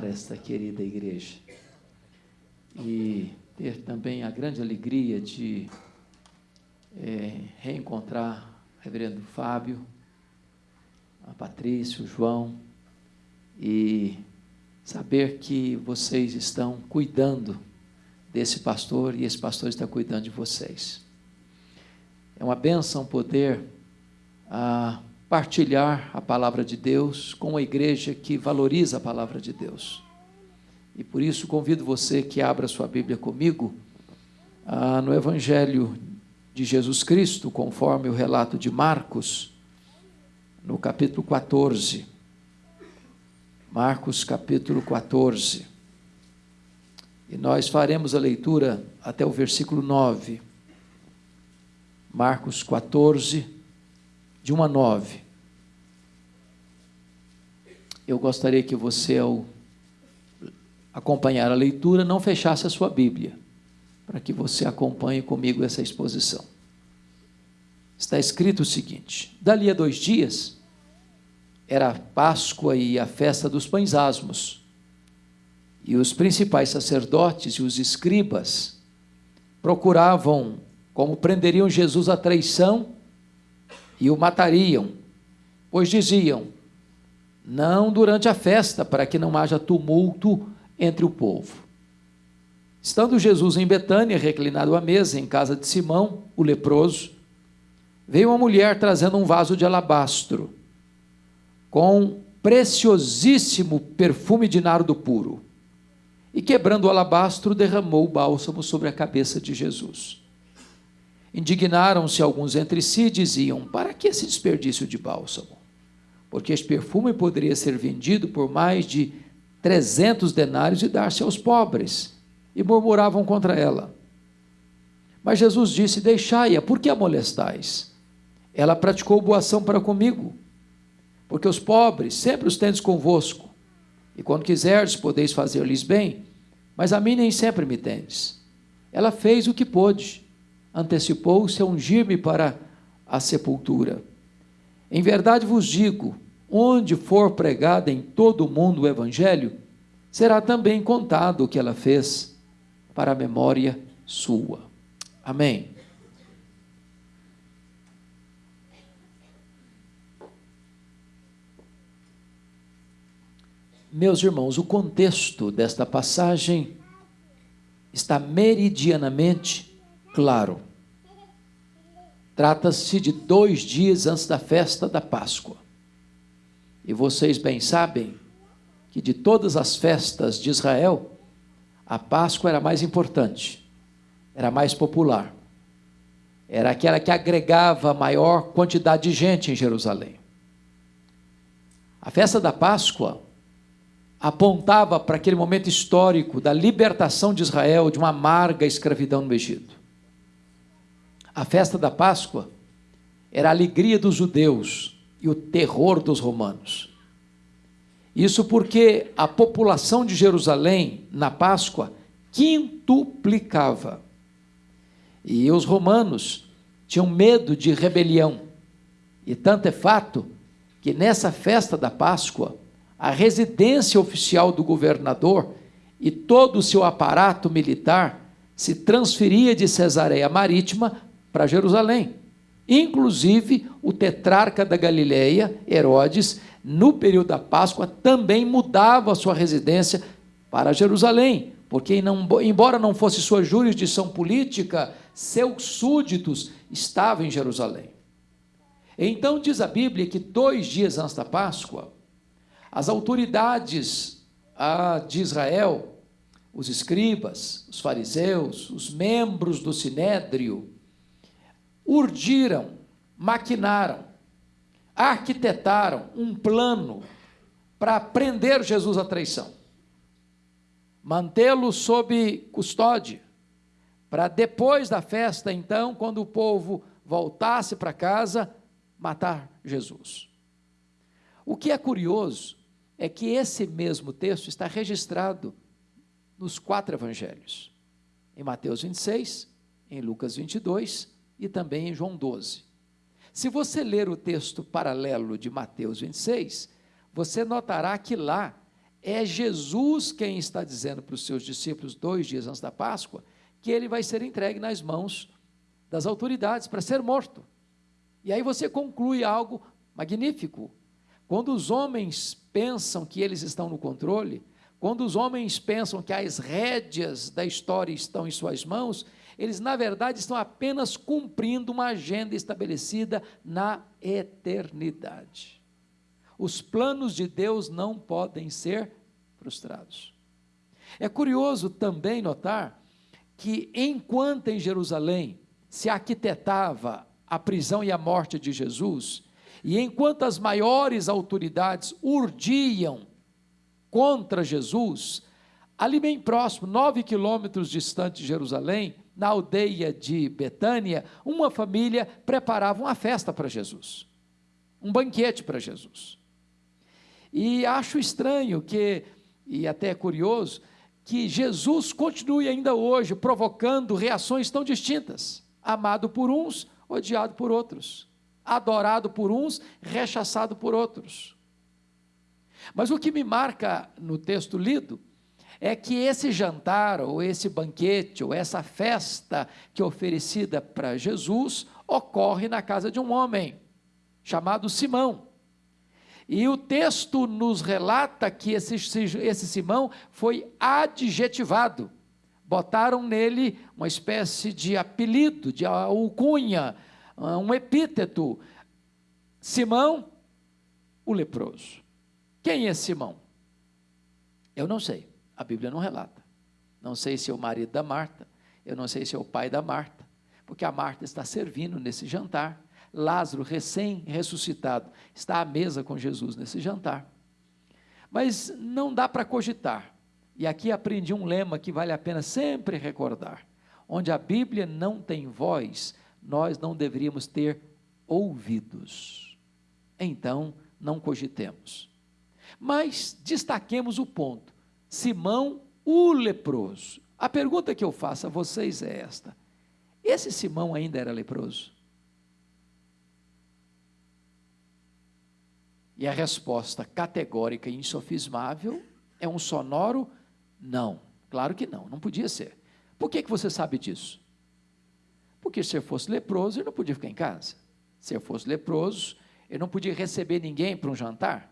esta querida igreja e ter também a grande alegria de é, reencontrar o reverendo Fábio, a Patrícia, o João, e saber que vocês estão cuidando desse pastor e esse pastor está cuidando de vocês. É uma benção poder ah, partilhar a palavra de Deus com uma igreja que valoriza a palavra de Deus. E por isso convido você que abra sua Bíblia comigo ah, no Evangelho de Jesus Cristo, conforme o relato de Marcos, no capítulo 14. Marcos, capítulo 14. E nós faremos a leitura até o versículo 9. Marcos 14, de 1 a 9. Eu gostaria que você, ao acompanhar a leitura, não fechasse a sua Bíblia, para que você acompanhe comigo essa exposição. Está escrito o seguinte: Dali a dois dias, era a Páscoa e a festa dos pães asmos. E os principais sacerdotes e os escribas procuravam como prenderiam Jesus à traição e o matariam, pois diziam: não durante a festa, para que não haja tumulto entre o povo. Estando Jesus em Betânia, reclinado à mesa, em casa de Simão, o leproso, veio uma mulher trazendo um vaso de alabastro, com preciosíssimo perfume de nardo puro, e quebrando o alabastro, derramou o bálsamo sobre a cabeça de Jesus. Indignaram-se alguns entre si e diziam: Para que esse desperdício de bálsamo? Porque este perfume poderia ser vendido por mais de trezentos denários e dar-se aos pobres. E murmuravam contra ela. Mas Jesus disse: Deixai-a, por que a molestais? Ela praticou boa ação para comigo, porque os pobres sempre os tendes convosco, e quando quiserdes podeis fazer-lhes bem, mas a mim nem sempre me tendes. Ela fez o que pôde antecipou-se a ungir-me para a sepultura. Em verdade vos digo: onde for pregado em todo o mundo o Evangelho, será também contado o que ela fez para a memória sua. Amém. Meus irmãos, o contexto desta passagem está meridianamente claro. Trata-se de dois dias antes da festa da Páscoa. E vocês bem sabem que de todas as festas de Israel, a Páscoa era mais importante, era mais popular, era aquela que agregava maior quantidade de gente em Jerusalém. A festa da Páscoa apontava para aquele momento histórico da libertação de Israel de uma amarga escravidão no Egito. A festa da Páscoa era a alegria dos judeus e o terror dos romanos. Isso porque a população de Jerusalém, na Páscoa, quintuplicava. E os romanos tinham medo de rebelião. E tanto é fato que nessa festa da Páscoa, a residência oficial do governador e todo o seu aparato militar se transferia de Cesareia Marítima para Jerusalém. Inclusive, o tetrarca da Galileia, Herodes, no período da Páscoa, também mudava sua residência para Jerusalém, porque, embora não fosse sua jurisdição política, seus súditos estavam em Jerusalém. Então, diz a Bíblia que dois dias antes da Páscoa, as autoridades ah, de Israel, os escribas, os fariseus, os membros do sinédrio, urdiram, maquinaram, arquitetaram um plano para prender Jesus à traição, mantê-lo sob custódia, para depois da festa, então, quando o povo voltasse para casa, matar Jesus. O que é curioso é que esse mesmo texto está registrado nos quatro evangelhos: em Mateus 26, em Lucas 22 e também em João 12. Se você ler o texto paralelo de Mateus 26, você notará que lá é Jesus quem está dizendo para os seus discípulos, dois dias antes da Páscoa, que ele vai ser entregue nas mãos das autoridades para ser morto. E aí você conclui algo magnífico. Quando os homens pensam que eles estão no controle, quando os homens pensam que as rédeas da história estão em suas mãos, eles na verdade estão apenas cumprindo uma agenda estabelecida na eternidade. Os planos de Deus não podem ser frustrados. É curioso também notar que enquanto em Jerusalém se arquitetava a prisão e a morte de Jesus, e enquanto as maiores autoridades urdiam contra Jesus, ali bem próximo, nove quilômetros distante de Jerusalém, na aldeia de Betânia, uma família preparava uma festa para Jesus, um banquete para Jesus. E acho estranho que, e até curioso, que Jesus continue ainda hoje provocando reações tão distintas. Amado por uns, odiado por outros. Adorado por uns, rechaçado por outros. Mas o que me marca no texto lido é que esse jantar, ou esse banquete, ou essa festa que é oferecida para Jesus, ocorre na casa de um homem chamado Simão. E o texto nos relata que esse, esse Simão foi adjetivado. Botaram nele uma espécie de apelido, de alcunha, um epíteto. Simão, o leproso. Quem é Simão? Eu não sei, a Bíblia não relata. Não sei se é o marido da Marta, eu não sei se é o pai da Marta, porque a Marta está servindo nesse jantar. Lázaro, recém-ressuscitado, está à mesa com Jesus nesse jantar. Mas não dá para cogitar. E aqui aprendi um lema que vale a pena sempre recordar: onde a Bíblia não tem voz, nós não deveríamos ter ouvidos. Então, não cogitemos. Mas destaquemos o ponto: Simão, o leproso. A pergunta que eu faço a vocês é esta: esse Simão ainda era leproso? E a resposta categórica e insofismável é um sonoro não. Claro que não, não podia ser. Por que, que você sabe disso? Porque se eu fosse leproso, eu não podia ficar em casa. Se eu fosse leproso, eu não podia receber ninguém para um jantar.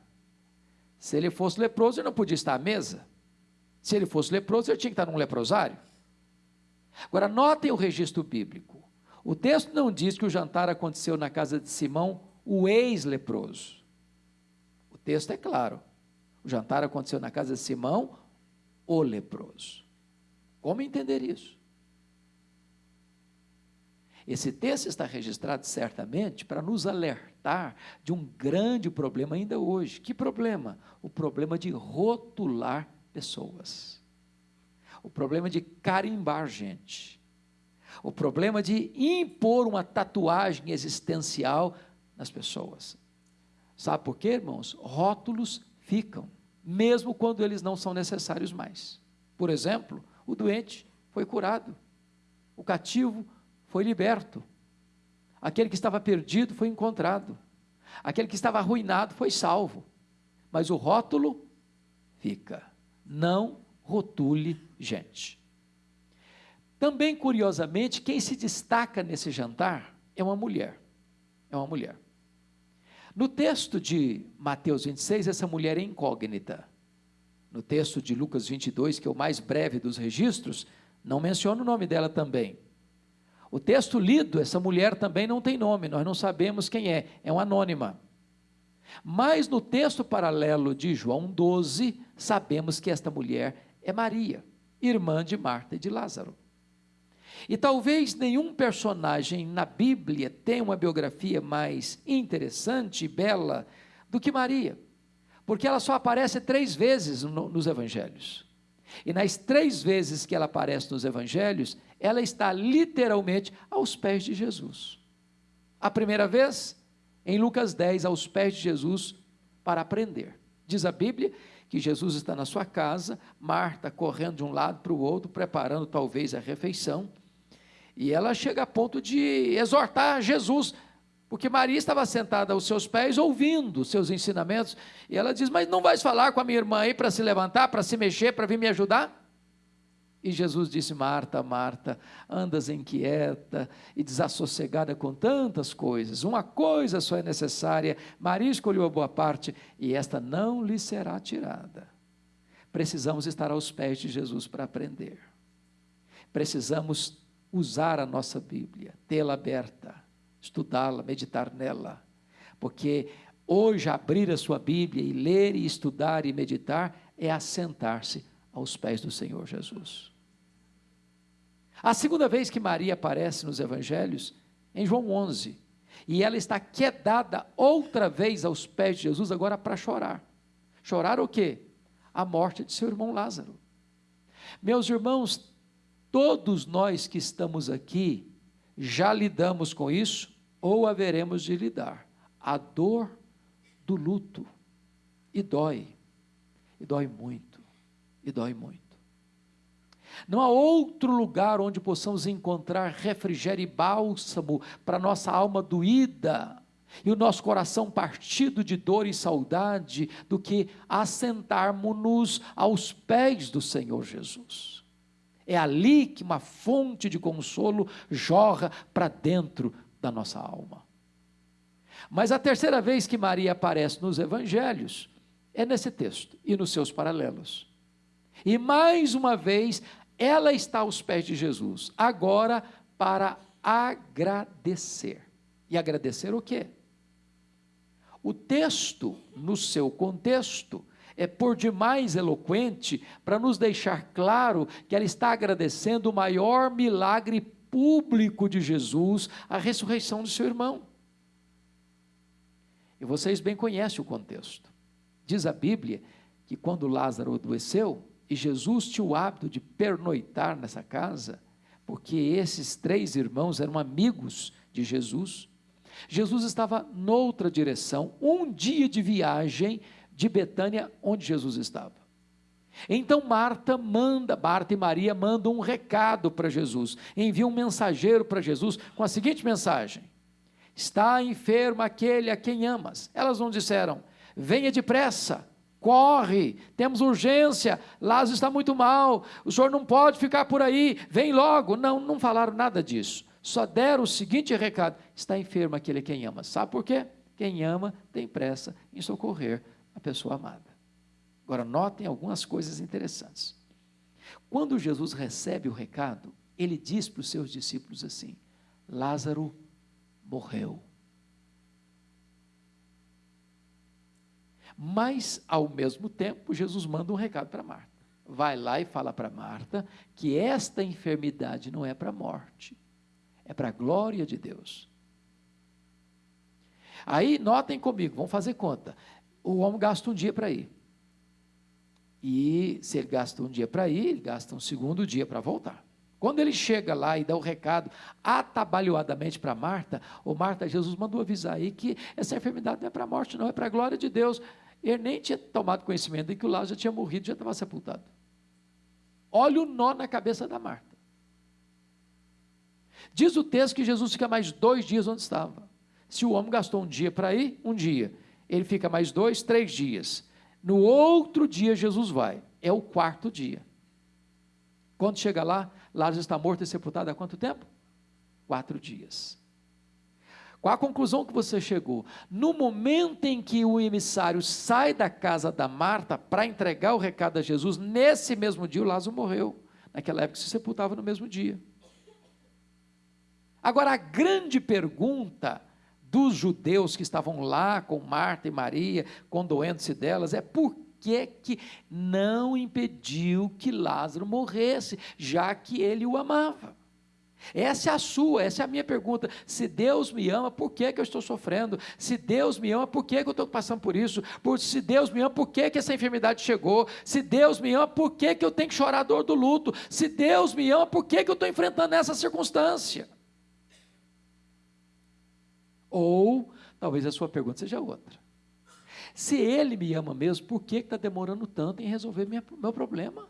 Se ele fosse leproso, eu não podia estar à mesa. Se ele fosse leproso, eu tinha que estar num leprosário. Agora, notem o registro bíblico. O texto não diz que o jantar aconteceu na casa de Simão, o ex-leproso texto é claro. O jantar aconteceu na casa de Simão, o leproso. Como entender isso? Esse texto está registrado certamente para nos alertar de um grande problema ainda hoje. Que problema? O problema de rotular pessoas. O problema de carimbar gente. O problema de impor uma tatuagem existencial nas pessoas. Sabe por quê, irmãos? Rótulos ficam, mesmo quando eles não são necessários mais. Por exemplo, o doente foi curado, o cativo foi liberto, aquele que estava perdido foi encontrado, aquele que estava arruinado foi salvo. Mas o rótulo fica. Não rotule gente. Também, curiosamente, quem se destaca nesse jantar é uma mulher. É uma mulher. No texto de Mateus 26, essa mulher é incógnita. No texto de Lucas 22, que é o mais breve dos registros, não menciona o nome dela também. O texto lido, essa mulher também não tem nome, nós não sabemos quem é, é uma anônima. Mas no texto paralelo de João 12, sabemos que esta mulher é Maria, irmã de Marta e de Lázaro. E talvez nenhum personagem na Bíblia tenha uma biografia mais interessante e bela do que Maria, porque ela só aparece três vezes no, nos evangelhos. E nas três vezes que ela aparece nos evangelhos, ela está literalmente aos pés de Jesus. A primeira vez, em Lucas 10, aos pés de Jesus, para aprender. Diz a Bíblia que Jesus está na sua casa, Marta correndo de um lado para o outro, preparando talvez a refeição. E ela chega a ponto de exortar Jesus: Porque Maria estava sentada aos seus pés, ouvindo seus ensinamentos, e ela diz: Mas não vais falar com a minha irmã aí para se levantar, para se mexer, para vir me ajudar? E Jesus disse: Marta, Marta, andas inquieta e desassossegada com tantas coisas. Uma coisa só é necessária. Maria escolheu a boa parte e esta não lhe será tirada. Precisamos estar aos pés de Jesus para aprender. Precisamos usar a nossa Bíblia, tê-la aberta estudá-la, meditar nela. Porque hoje abrir a sua Bíblia e ler e estudar e meditar é assentar-se aos pés do Senhor Jesus. A segunda vez que Maria aparece nos evangelhos, em João 11, e ela está quedada outra vez aos pés de Jesus agora para chorar. Chorar o quê? A morte de seu irmão Lázaro. Meus irmãos, todos nós que estamos aqui já lidamos com isso ou haveremos de lidar. A dor do luto. E dói. E dói muito. E dói muito. Não há outro lugar onde possamos encontrar refrigério e bálsamo para nossa alma doída e o nosso coração partido de dor e saudade do que assentarmos-nos aos pés do Senhor Jesus. É ali que uma fonte de consolo jorra para dentro da nossa alma. Mas a terceira vez que Maria aparece nos evangelhos é nesse texto e nos seus paralelos. E mais uma vez, ela está aos pés de Jesus, agora para agradecer. E agradecer o quê? O texto, no seu contexto, é por demais eloquente para nos deixar claro que ela está agradecendo o maior milagre público de Jesus, a ressurreição de seu irmão. E vocês bem conhecem o contexto. Diz a Bíblia que quando Lázaro adoeceu, e Jesus tinha o hábito de pernoitar nessa casa, porque esses três irmãos eram amigos de Jesus. Jesus estava noutra direção, um dia de viagem de Betânia, onde Jesus estava. Então Marta manda, Marta e Maria mandam um recado para Jesus, enviam um mensageiro para Jesus com a seguinte mensagem: Está enfermo aquele a quem amas. Elas não disseram: Venha depressa, corre, temos urgência, Lázaro está muito mal, o senhor não pode ficar por aí, vem logo. Não, não falaram nada disso. Só deram o seguinte recado: Está enfermo aquele quem ama. Sabe por quê? Quem ama tem pressa em socorrer a pessoa amada. Agora, notem algumas coisas interessantes. Quando Jesus recebe o recado, ele diz para os seus discípulos assim: Lázaro morreu. Mas, ao mesmo tempo, Jesus manda um recado para Marta. Vai lá e fala para Marta que esta enfermidade não é para a morte, é para a glória de Deus. Aí, notem comigo, vamos fazer conta o homem gasta um dia para ir. E se ele gasta um dia para ir, ele gasta um segundo dia para voltar. Quando ele chega lá e dá o recado atabalhoadamente para Marta, o Marta, Jesus mandou avisar aí que essa enfermidade não é para a morte, não, é para a glória de Deus. Ele nem tinha tomado conhecimento de que o Lázaro tinha morrido, já estava sepultado. Olha o nó na cabeça da Marta. Diz o texto que Jesus fica mais dois dias onde estava. Se o homem gastou um dia para ir, um dia ele fica mais dois, três dias. No outro dia, Jesus vai. É o quarto dia. Quando chega lá, Lázaro está morto e sepultado há quanto tempo? Quatro dias. Qual a conclusão que você chegou? No momento em que o emissário sai da casa da Marta para entregar o recado a Jesus, nesse mesmo dia o Lázaro morreu. Naquela época se sepultava no mesmo dia. Agora, a grande pergunta dos judeus que estavam lá com Marta e Maria, condoendo-se delas, é por que, que não impediu que Lázaro morresse, já que ele o amava? Essa é a sua, essa é a minha pergunta. Se Deus me ama, por que, que eu estou sofrendo? Se Deus me ama, por que, que eu estou passando por isso? Por, se Deus me ama, por que, que essa enfermidade chegou? Se Deus me ama, por que, que eu tenho que chorar a dor do luto? Se Deus me ama, por que, que eu estou enfrentando essa circunstância? Ou talvez a sua pergunta seja outra. Se ele me ama mesmo, por que está demorando tanto em resolver minha, meu problema?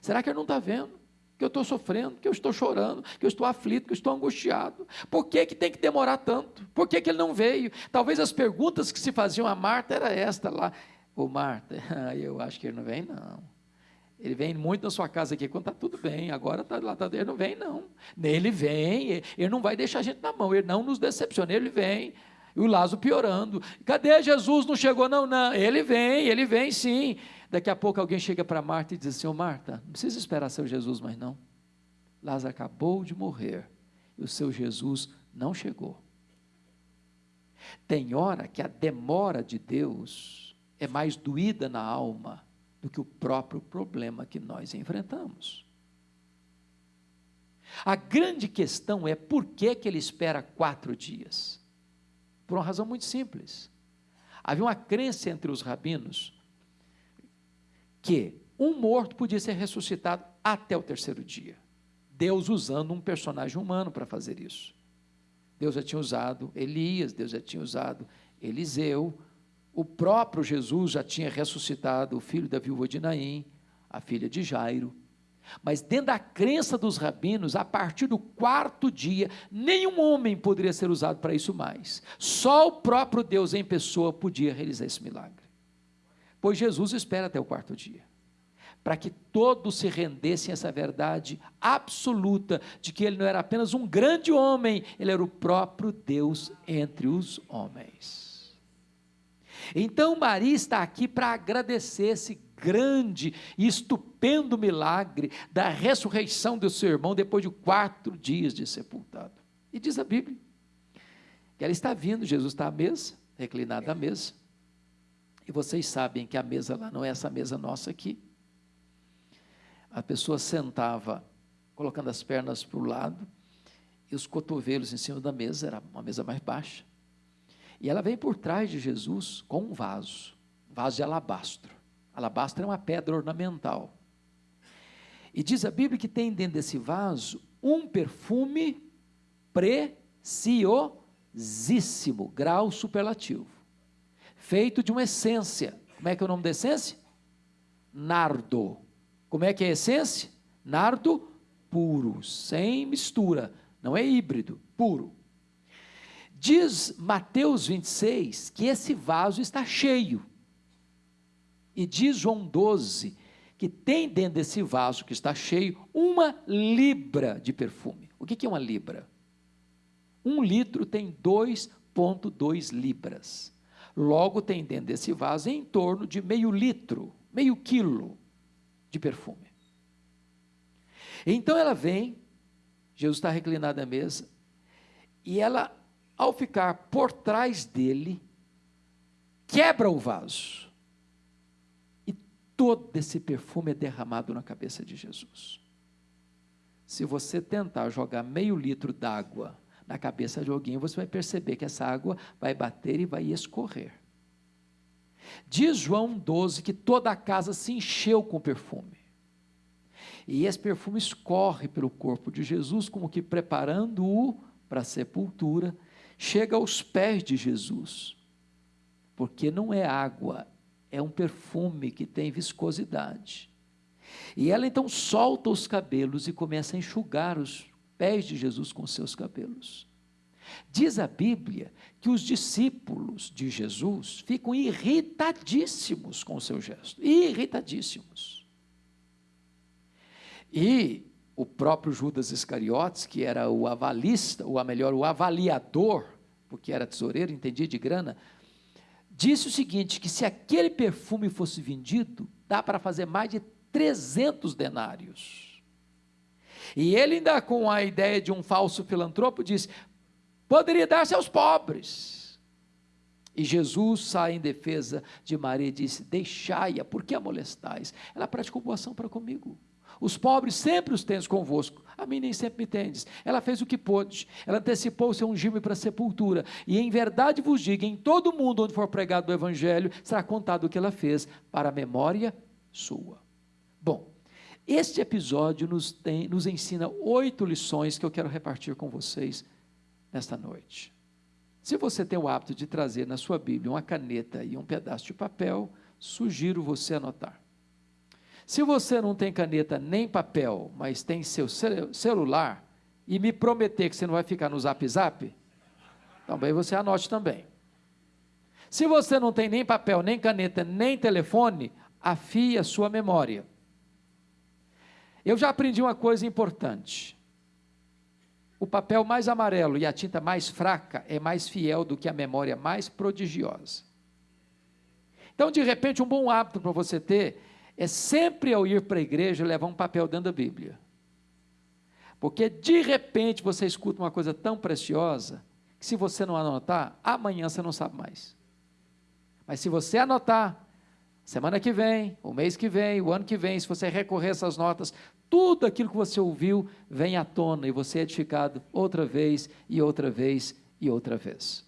Será que ele não está vendo? Que eu estou sofrendo, que eu estou chorando, que eu estou aflito, que eu estou angustiado. Por que, que tem que demorar tanto? Por que, que ele não veio? Talvez as perguntas que se faziam a Marta era esta lá. Ô Marta, eu acho que ele não vem, não. Ele vem muito na sua casa aqui quando está tudo bem, agora tá, lá, tá, ele não vem, não. Ele vem, ele não vai deixar a gente na mão, ele não nos decepciona, ele vem. E o Lázaro piorando. Cadê Jesus? Não chegou, não, não. Ele vem, ele vem sim. Daqui a pouco alguém chega para Marta e diz assim: Ô Marta, não precisa esperar seu Jesus mais não. Lázaro acabou de morrer e o seu Jesus não chegou. Tem hora que a demora de Deus é mais doída na alma do que o próprio problema que nós enfrentamos. A grande questão é por que, que ele espera quatro dias? Por uma razão muito simples. Havia uma crença entre os rabinos que um morto podia ser ressuscitado até o terceiro dia. Deus usando um personagem humano para fazer isso. Deus já tinha usado Elias, Deus já tinha usado Eliseu, o próprio Jesus já tinha ressuscitado o filho da viúva de Naim, a filha de Jairo. Mas dentro da crença dos rabinos, a partir do quarto dia, nenhum homem poderia ser usado para isso mais. Só o próprio Deus em pessoa podia realizar esse milagre. Pois Jesus espera até o quarto dia. Para que todos se rendessem a essa verdade absoluta de que ele não era apenas um grande homem, ele era o próprio Deus entre os homens. Então Maria está aqui para agradecer esse grande e estupendo milagre da ressurreição do seu irmão depois de quatro dias de sepultado. E diz a Bíblia que ela está vindo, Jesus está à mesa, reclinado à mesa. E vocês sabem que a mesa lá não é essa mesa nossa aqui. A pessoa sentava colocando as pernas para o lado e os cotovelos em cima da mesa, era uma mesa mais baixa. E ela vem por trás de Jesus com um vaso, vaso de alabastro. Alabastro é uma pedra ornamental. E diz a Bíblia que tem dentro desse vaso um perfume preciosíssimo, grau superlativo, feito de uma essência. Como é que é o nome da essência? Nardo. Como é que é a essência? Nardo puro, sem mistura, não é híbrido, puro. Diz Mateus 26 que esse vaso está cheio. E diz João 12 que tem dentro desse vaso que está cheio uma libra de perfume. O que é uma libra? Um litro tem 2,2 libras. Logo tem dentro desse vaso em torno de meio litro, meio quilo de perfume. Então ela vem, Jesus está reclinado à mesa, e ela, ao ficar por trás dele, quebra o vaso todo esse perfume é derramado na cabeça de Jesus. Se você tentar jogar meio litro d'água na cabeça de alguém, você vai perceber que essa água vai bater e vai escorrer. Diz João 12 que toda a casa se encheu com perfume. E esse perfume escorre pelo corpo de Jesus, como que preparando-o para a sepultura, chega aos pés de Jesus. Porque não é água, é um perfume que tem viscosidade. E ela então solta os cabelos e começa a enxugar os pés de Jesus com seus cabelos. Diz a Bíblia que os discípulos de Jesus ficam irritadíssimos com o seu gesto, irritadíssimos. E o próprio Judas Iscariotes, que era o avalista, ou melhor, o avaliador, porque era tesoureiro, entendia de grana, disse o seguinte: que se aquele perfume fosse vendido, dá para fazer mais de 300 denários. E ele, ainda com a ideia de um falso filantropo, disse: poderia dar-se aos pobres. E Jesus sai em defesa de Maria e disse: Deixai-a, por que a molestais? Ela praticou boa ação para comigo. Os pobres sempre os tens convosco, a mim nem sempre me tendes. Ela fez o que pôde, ela antecipou o seu ungime para a sepultura. E em verdade vos digo: em todo mundo onde for pregado o Evangelho, será contado o que ela fez para a memória sua. Bom, este episódio nos, tem, nos ensina oito lições que eu quero repartir com vocês nesta noite. Se você tem o hábito de trazer na sua Bíblia uma caneta e um pedaço de papel, sugiro você anotar. Se você não tem caneta nem papel, mas tem seu celular, e me prometer que você não vai ficar no zap zap, também você anote também. Se você não tem nem papel, nem caneta, nem telefone, afie a sua memória. Eu já aprendi uma coisa importante. O papel mais amarelo e a tinta mais fraca é mais fiel do que a memória mais prodigiosa. Então, de repente, um bom hábito para você ter é sempre ao ir para a igreja levar um papel dentro da Bíblia. Porque de repente você escuta uma coisa tão preciosa que se você não anotar, amanhã você não sabe mais. Mas se você anotar, semana que vem, o mês que vem, o ano que vem, se você recorrer a essas notas, tudo aquilo que você ouviu vem à tona e você é edificado outra vez e outra vez e outra vez.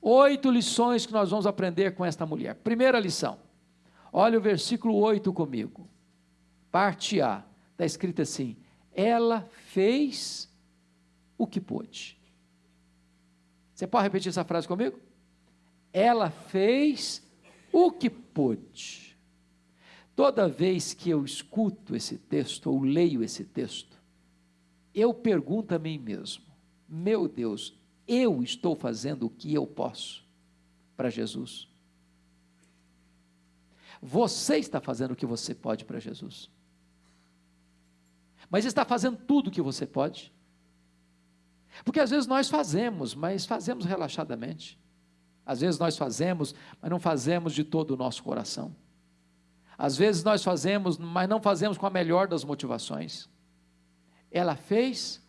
Oito lições que nós vamos aprender com esta mulher. Primeira lição, olha o versículo 8 comigo. Parte A, está escrito assim: ela fez o que pôde. Você pode repetir essa frase comigo? Ela fez o que pôde. Toda vez que eu escuto esse texto ou leio esse texto, eu pergunto a mim mesmo: meu Deus, eu estou fazendo o que eu posso para Jesus? Você está fazendo o que você pode para Jesus? Mas está fazendo tudo o que você pode? Porque às vezes nós fazemos, mas fazemos relaxadamente. Às vezes nós fazemos, mas não fazemos de todo o nosso coração. Às vezes nós fazemos, mas não fazemos com a melhor das motivações. Ela fez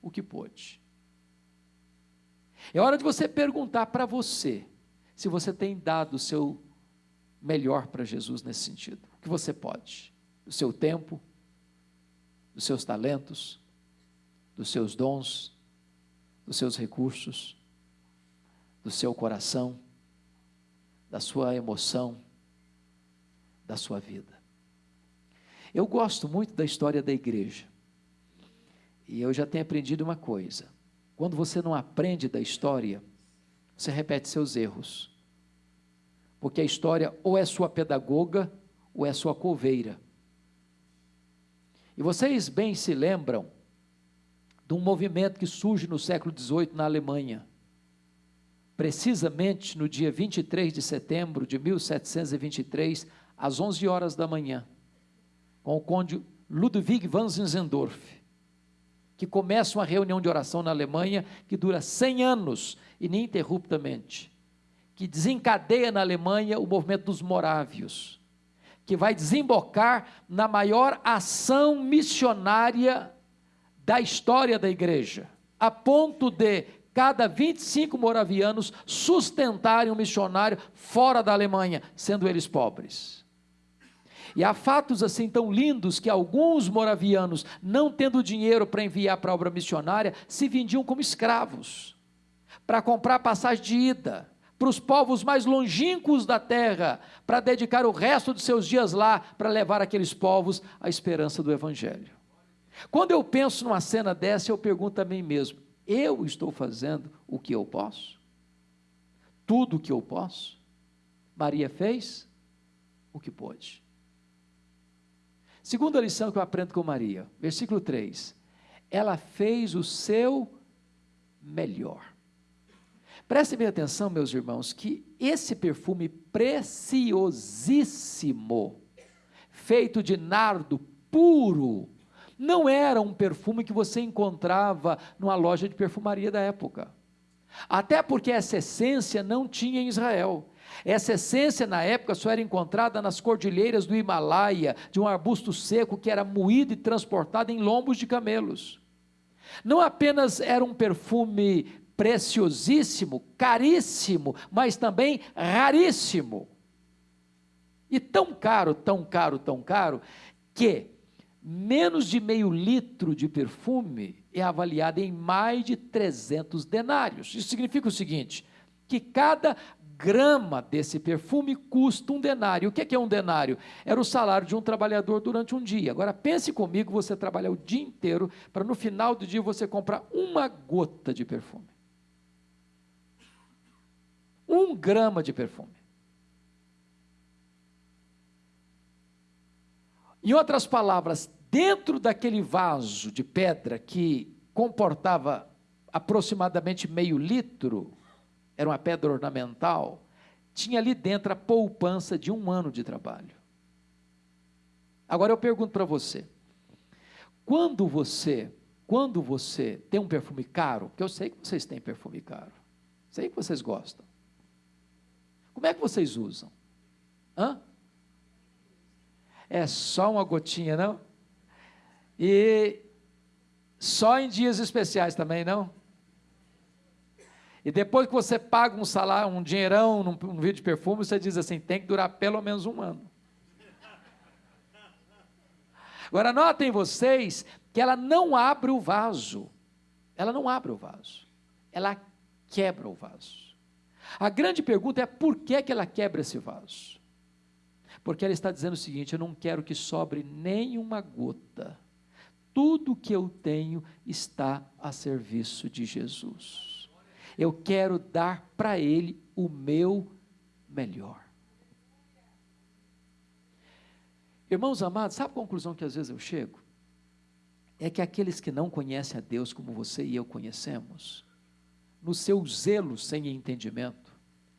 o que pôde. É hora de você perguntar para você se você tem dado o seu melhor para Jesus nesse sentido. O que você pode? O seu tempo, dos seus talentos, dos seus dons, dos seus recursos, do seu coração, da sua emoção, da sua vida. Eu gosto muito da história da igreja. E eu já tenho aprendido uma coisa: quando você não aprende da história, você repete seus erros. Porque a história ou é sua pedagoga ou é sua coveira. E vocês bem se lembram de um movimento que surge no século XVIII na Alemanha. Precisamente no dia 23 de setembro de 1723, às 11 horas da manhã, com o conde Ludwig van Zinzendorf, que começa uma reunião de oração na Alemanha que dura 100 anos, ininterruptamente, que desencadeia na Alemanha o movimento dos morávios que vai desembocar na maior ação missionária da história da igreja, a ponto de cada 25 moravianos sustentarem um missionário fora da Alemanha, sendo eles pobres. E há fatos assim tão lindos que alguns moravianos, não tendo dinheiro para enviar para a obra missionária, se vendiam como escravos, para comprar passagem de ida para os povos mais longínquos da terra, para dedicar o resto de seus dias lá, para levar aqueles povos à esperança do Evangelho. Quando eu penso numa cena dessa, eu pergunto a mim mesmo: eu estou fazendo o que eu posso? Tudo o que eu posso? Maria fez o que pôde. Segunda lição que eu aprendo com Maria, versículo 3. Ela fez o seu melhor. Prestem bem atenção, meus irmãos, que esse perfume preciosíssimo, feito de nardo puro, não era um perfume que você encontrava numa loja de perfumaria da época. Até porque essa essência não tinha em Israel. Essa essência, na época, só era encontrada nas cordilheiras do Himalaia, de um arbusto seco que era moído e transportado em lombos de camelos. Não apenas era um perfume preciosíssimo, caríssimo, mas também raríssimo. E tão caro, tão caro, tão caro, que menos de meio litro de perfume é avaliado em mais de 300 denários. Isso significa o seguinte: que cada grama desse perfume custa um denário. O que é um denário? Era o salário de um trabalhador durante um dia. Agora pense comigo, você trabalhar o dia inteiro para no final do dia você comprar uma gota de perfume um grama de perfume. Em outras palavras, dentro daquele vaso de pedra que comportava aproximadamente meio litro, era uma pedra ornamental, tinha ali dentro a poupança de um ano de trabalho. Agora eu pergunto para você: quando você, quando você tem um perfume caro, porque eu sei que vocês têm perfume caro, sei que vocês gostam, como é que vocês usam? Hã? É só uma gotinha, não? E só em dias especiais também, não? E depois que você paga um salário, um dinheirão num, num vídeo de perfume, você diz assim: tem que durar pelo menos um ano. Agora, notem vocês que ela não abre o vaso. Ela não abre o vaso. Ela quebra o vaso. A grande pergunta é por que, que ela quebra esse vaso? Porque ela está dizendo o seguinte: eu não quero que sobre nenhuma gota. Tudo que eu tenho está a serviço de Jesus eu quero dar para Ele o meu melhor. Irmãos amados, sabe a conclusão que às vezes eu chego? É que aqueles que não conhecem a Deus como você e eu conhecemos, no seu zelo sem entendimento,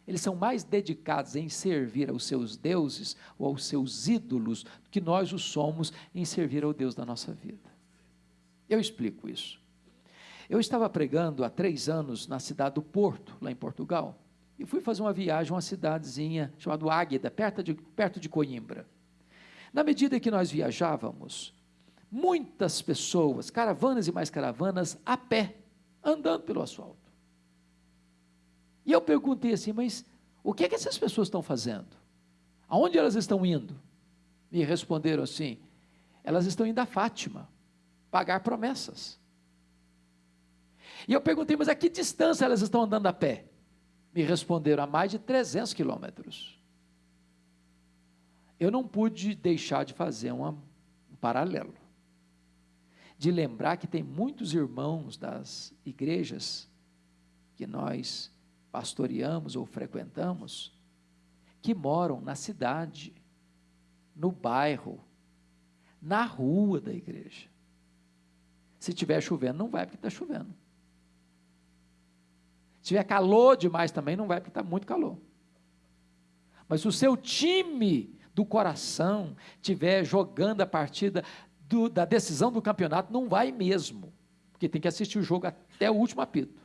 eles são mais dedicados em servir aos seus deuses ou aos seus ídolos do que nós o somos em servir ao Deus da nossa vida. Eu explico isso. Eu estava pregando há três anos na cidade do Porto, lá em Portugal, e fui fazer uma viagem a uma cidadezinha chamada Águeda, perto de, perto de Coimbra. Na medida que nós viajávamos, muitas pessoas, caravanas e mais caravanas, a pé, andando pelo asfalto. E eu perguntei assim, mas o que é que essas pessoas estão fazendo? Aonde elas estão indo? Me responderam assim: elas estão indo a Fátima, pagar promessas. E eu perguntei, mas a que distância elas estão andando a pé? Me responderam, a mais de 300 quilômetros. Eu não pude deixar de fazer uma, um paralelo. De lembrar que tem muitos irmãos das igrejas que nós pastoreamos ou frequentamos, que moram na cidade, no bairro, na rua da igreja. Se tiver chovendo, não vai porque está chovendo. Se tiver calor demais também, não vai, porque está muito calor. Mas o seu time do coração tiver jogando a partida do, da decisão do campeonato, não vai mesmo. Porque tem que assistir o jogo até o último apito.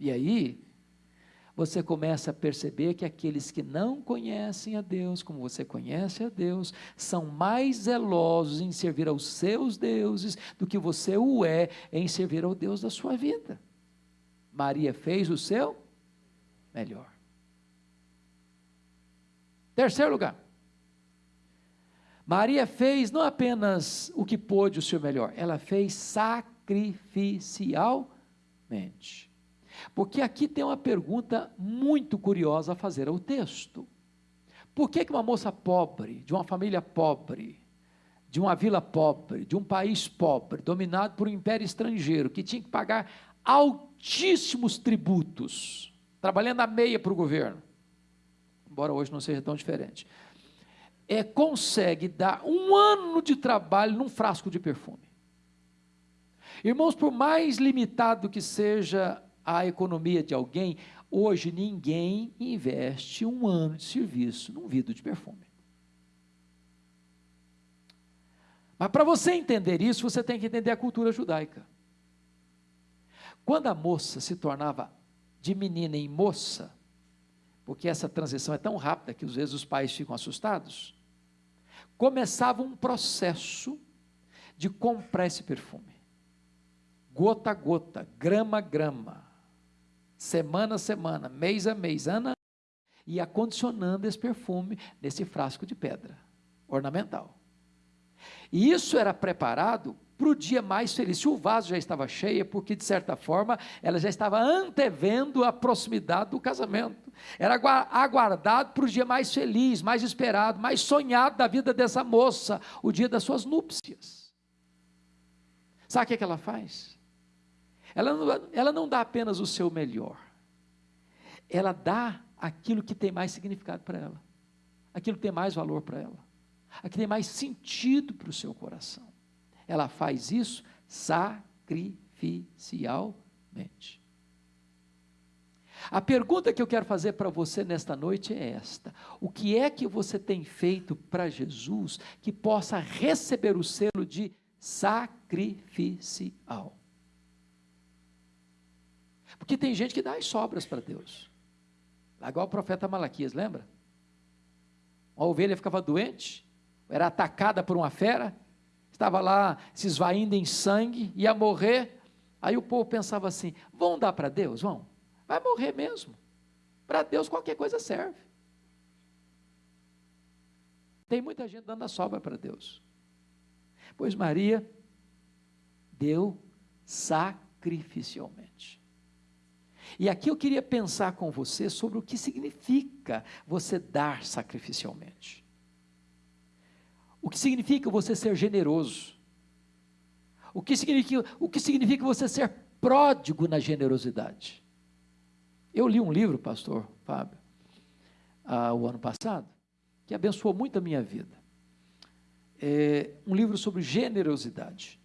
E aí, você começa a perceber que aqueles que não conhecem a Deus, como você conhece a Deus, são mais zelosos em servir aos seus deuses do que você o é em servir ao Deus da sua vida. Maria fez o seu melhor. Terceiro lugar. Maria fez não apenas o que pôde o seu melhor, ela fez sacrificialmente. Porque aqui tem uma pergunta muito curiosa a fazer ao texto. Por que, que uma moça pobre, de uma família pobre, de uma vila pobre, de um país pobre, dominado por um império estrangeiro, que tinha que pagar altíssimos tributos, trabalhando a meia para o governo, embora hoje não seja tão diferente, é, consegue dar um ano de trabalho num frasco de perfume. Irmãos, por mais limitado que seja a economia de alguém, hoje ninguém investe um ano de serviço num vidro de perfume. Mas para você entender isso, você tem que entender a cultura judaica. Quando a moça se tornava de menina em moça, porque essa transição é tão rápida que às vezes os pais ficam assustados, começava um processo de comprar esse perfume. Gota a gota, grama a grama, semana a semana, mês a mês, ano a e acondicionando esse perfume nesse frasco de pedra ornamental. E isso era preparado para o dia mais feliz. Se o vaso já estava cheio, é porque, de certa forma, ela já estava antevendo a proximidade do casamento. Era aguardado para o dia mais feliz, mais esperado, mais sonhado da vida dessa moça, o dia das suas núpcias. Sabe o que, é que ela faz? Ela não, ela não dá apenas o seu melhor, ela dá aquilo que tem mais significado para ela, aquilo tem mais valor para ela, aquilo tem mais sentido para o seu coração. Ela faz isso sacrificialmente. A pergunta que eu quero fazer para você nesta noite é esta: o que é que você tem feito para Jesus que possa receber o selo de sacrificial? Porque tem gente que dá as sobras para Deus. Igual o profeta Malaquias, lembra? Uma ovelha ficava doente, era atacada por uma fera, estava lá se esvaindo em sangue, ia morrer. Aí o povo pensava assim: vão dar para Deus? Vão. Vai morrer mesmo. Para Deus qualquer coisa serve. Tem muita gente dando a sobra para Deus. Pois Maria deu sacrificialmente. E aqui eu queria pensar com você sobre o que significa você dar sacrificialmente. O que significa você ser generoso? O que significa, o que significa você ser pródigo na generosidade? Eu li um livro, pastor Fábio, ah, o ano passado, que abençoou muito a minha vida. É um livro sobre generosidade.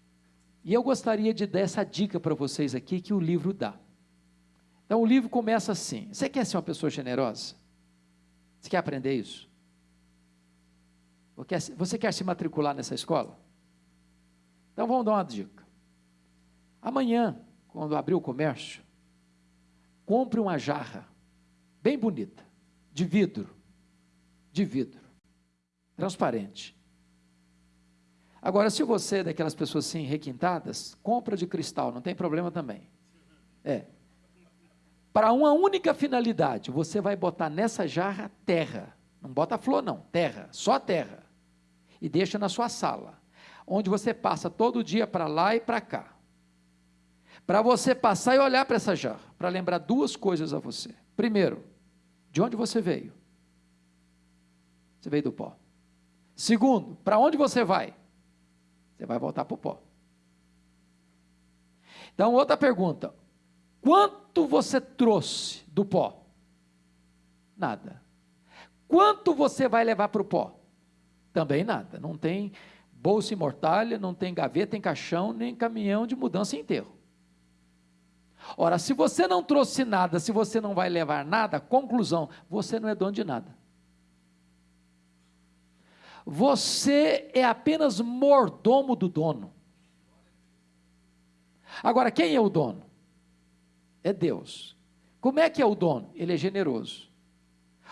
E eu gostaria de dar essa dica para vocês aqui que o livro dá. Então o livro começa assim: Você quer ser uma pessoa generosa? Você quer aprender isso? Você quer se matricular nessa escola? Então vamos dar uma dica. Amanhã, quando abrir o comércio, compre uma jarra bem bonita, de vidro, de vidro, transparente. Agora, se você é daquelas pessoas assim requintadas, compra de cristal, não tem problema também. É, para uma única finalidade. Você vai botar nessa jarra terra. Não bota flor, não, terra, só terra. E deixa na sua sala, onde você passa todo dia para lá e para cá. Para você passar e olhar para essa jarra, para lembrar duas coisas a você. Primeiro, de onde você veio? Você veio do pó. Segundo, para onde você vai? Você vai voltar para o pó. Então, outra pergunta: Quanto você trouxe do pó? Nada. Quanto você vai levar para o pó? Também nada. Não tem bolsa imortalha, não tem gaveta em caixão, nem caminhão de mudança em enterro. Ora, se você não trouxe nada, se você não vai levar nada, conclusão, você não é dono de nada. Você é apenas mordomo do dono. Agora, quem é o dono? É Deus. Como é que é o dono? Ele é generoso.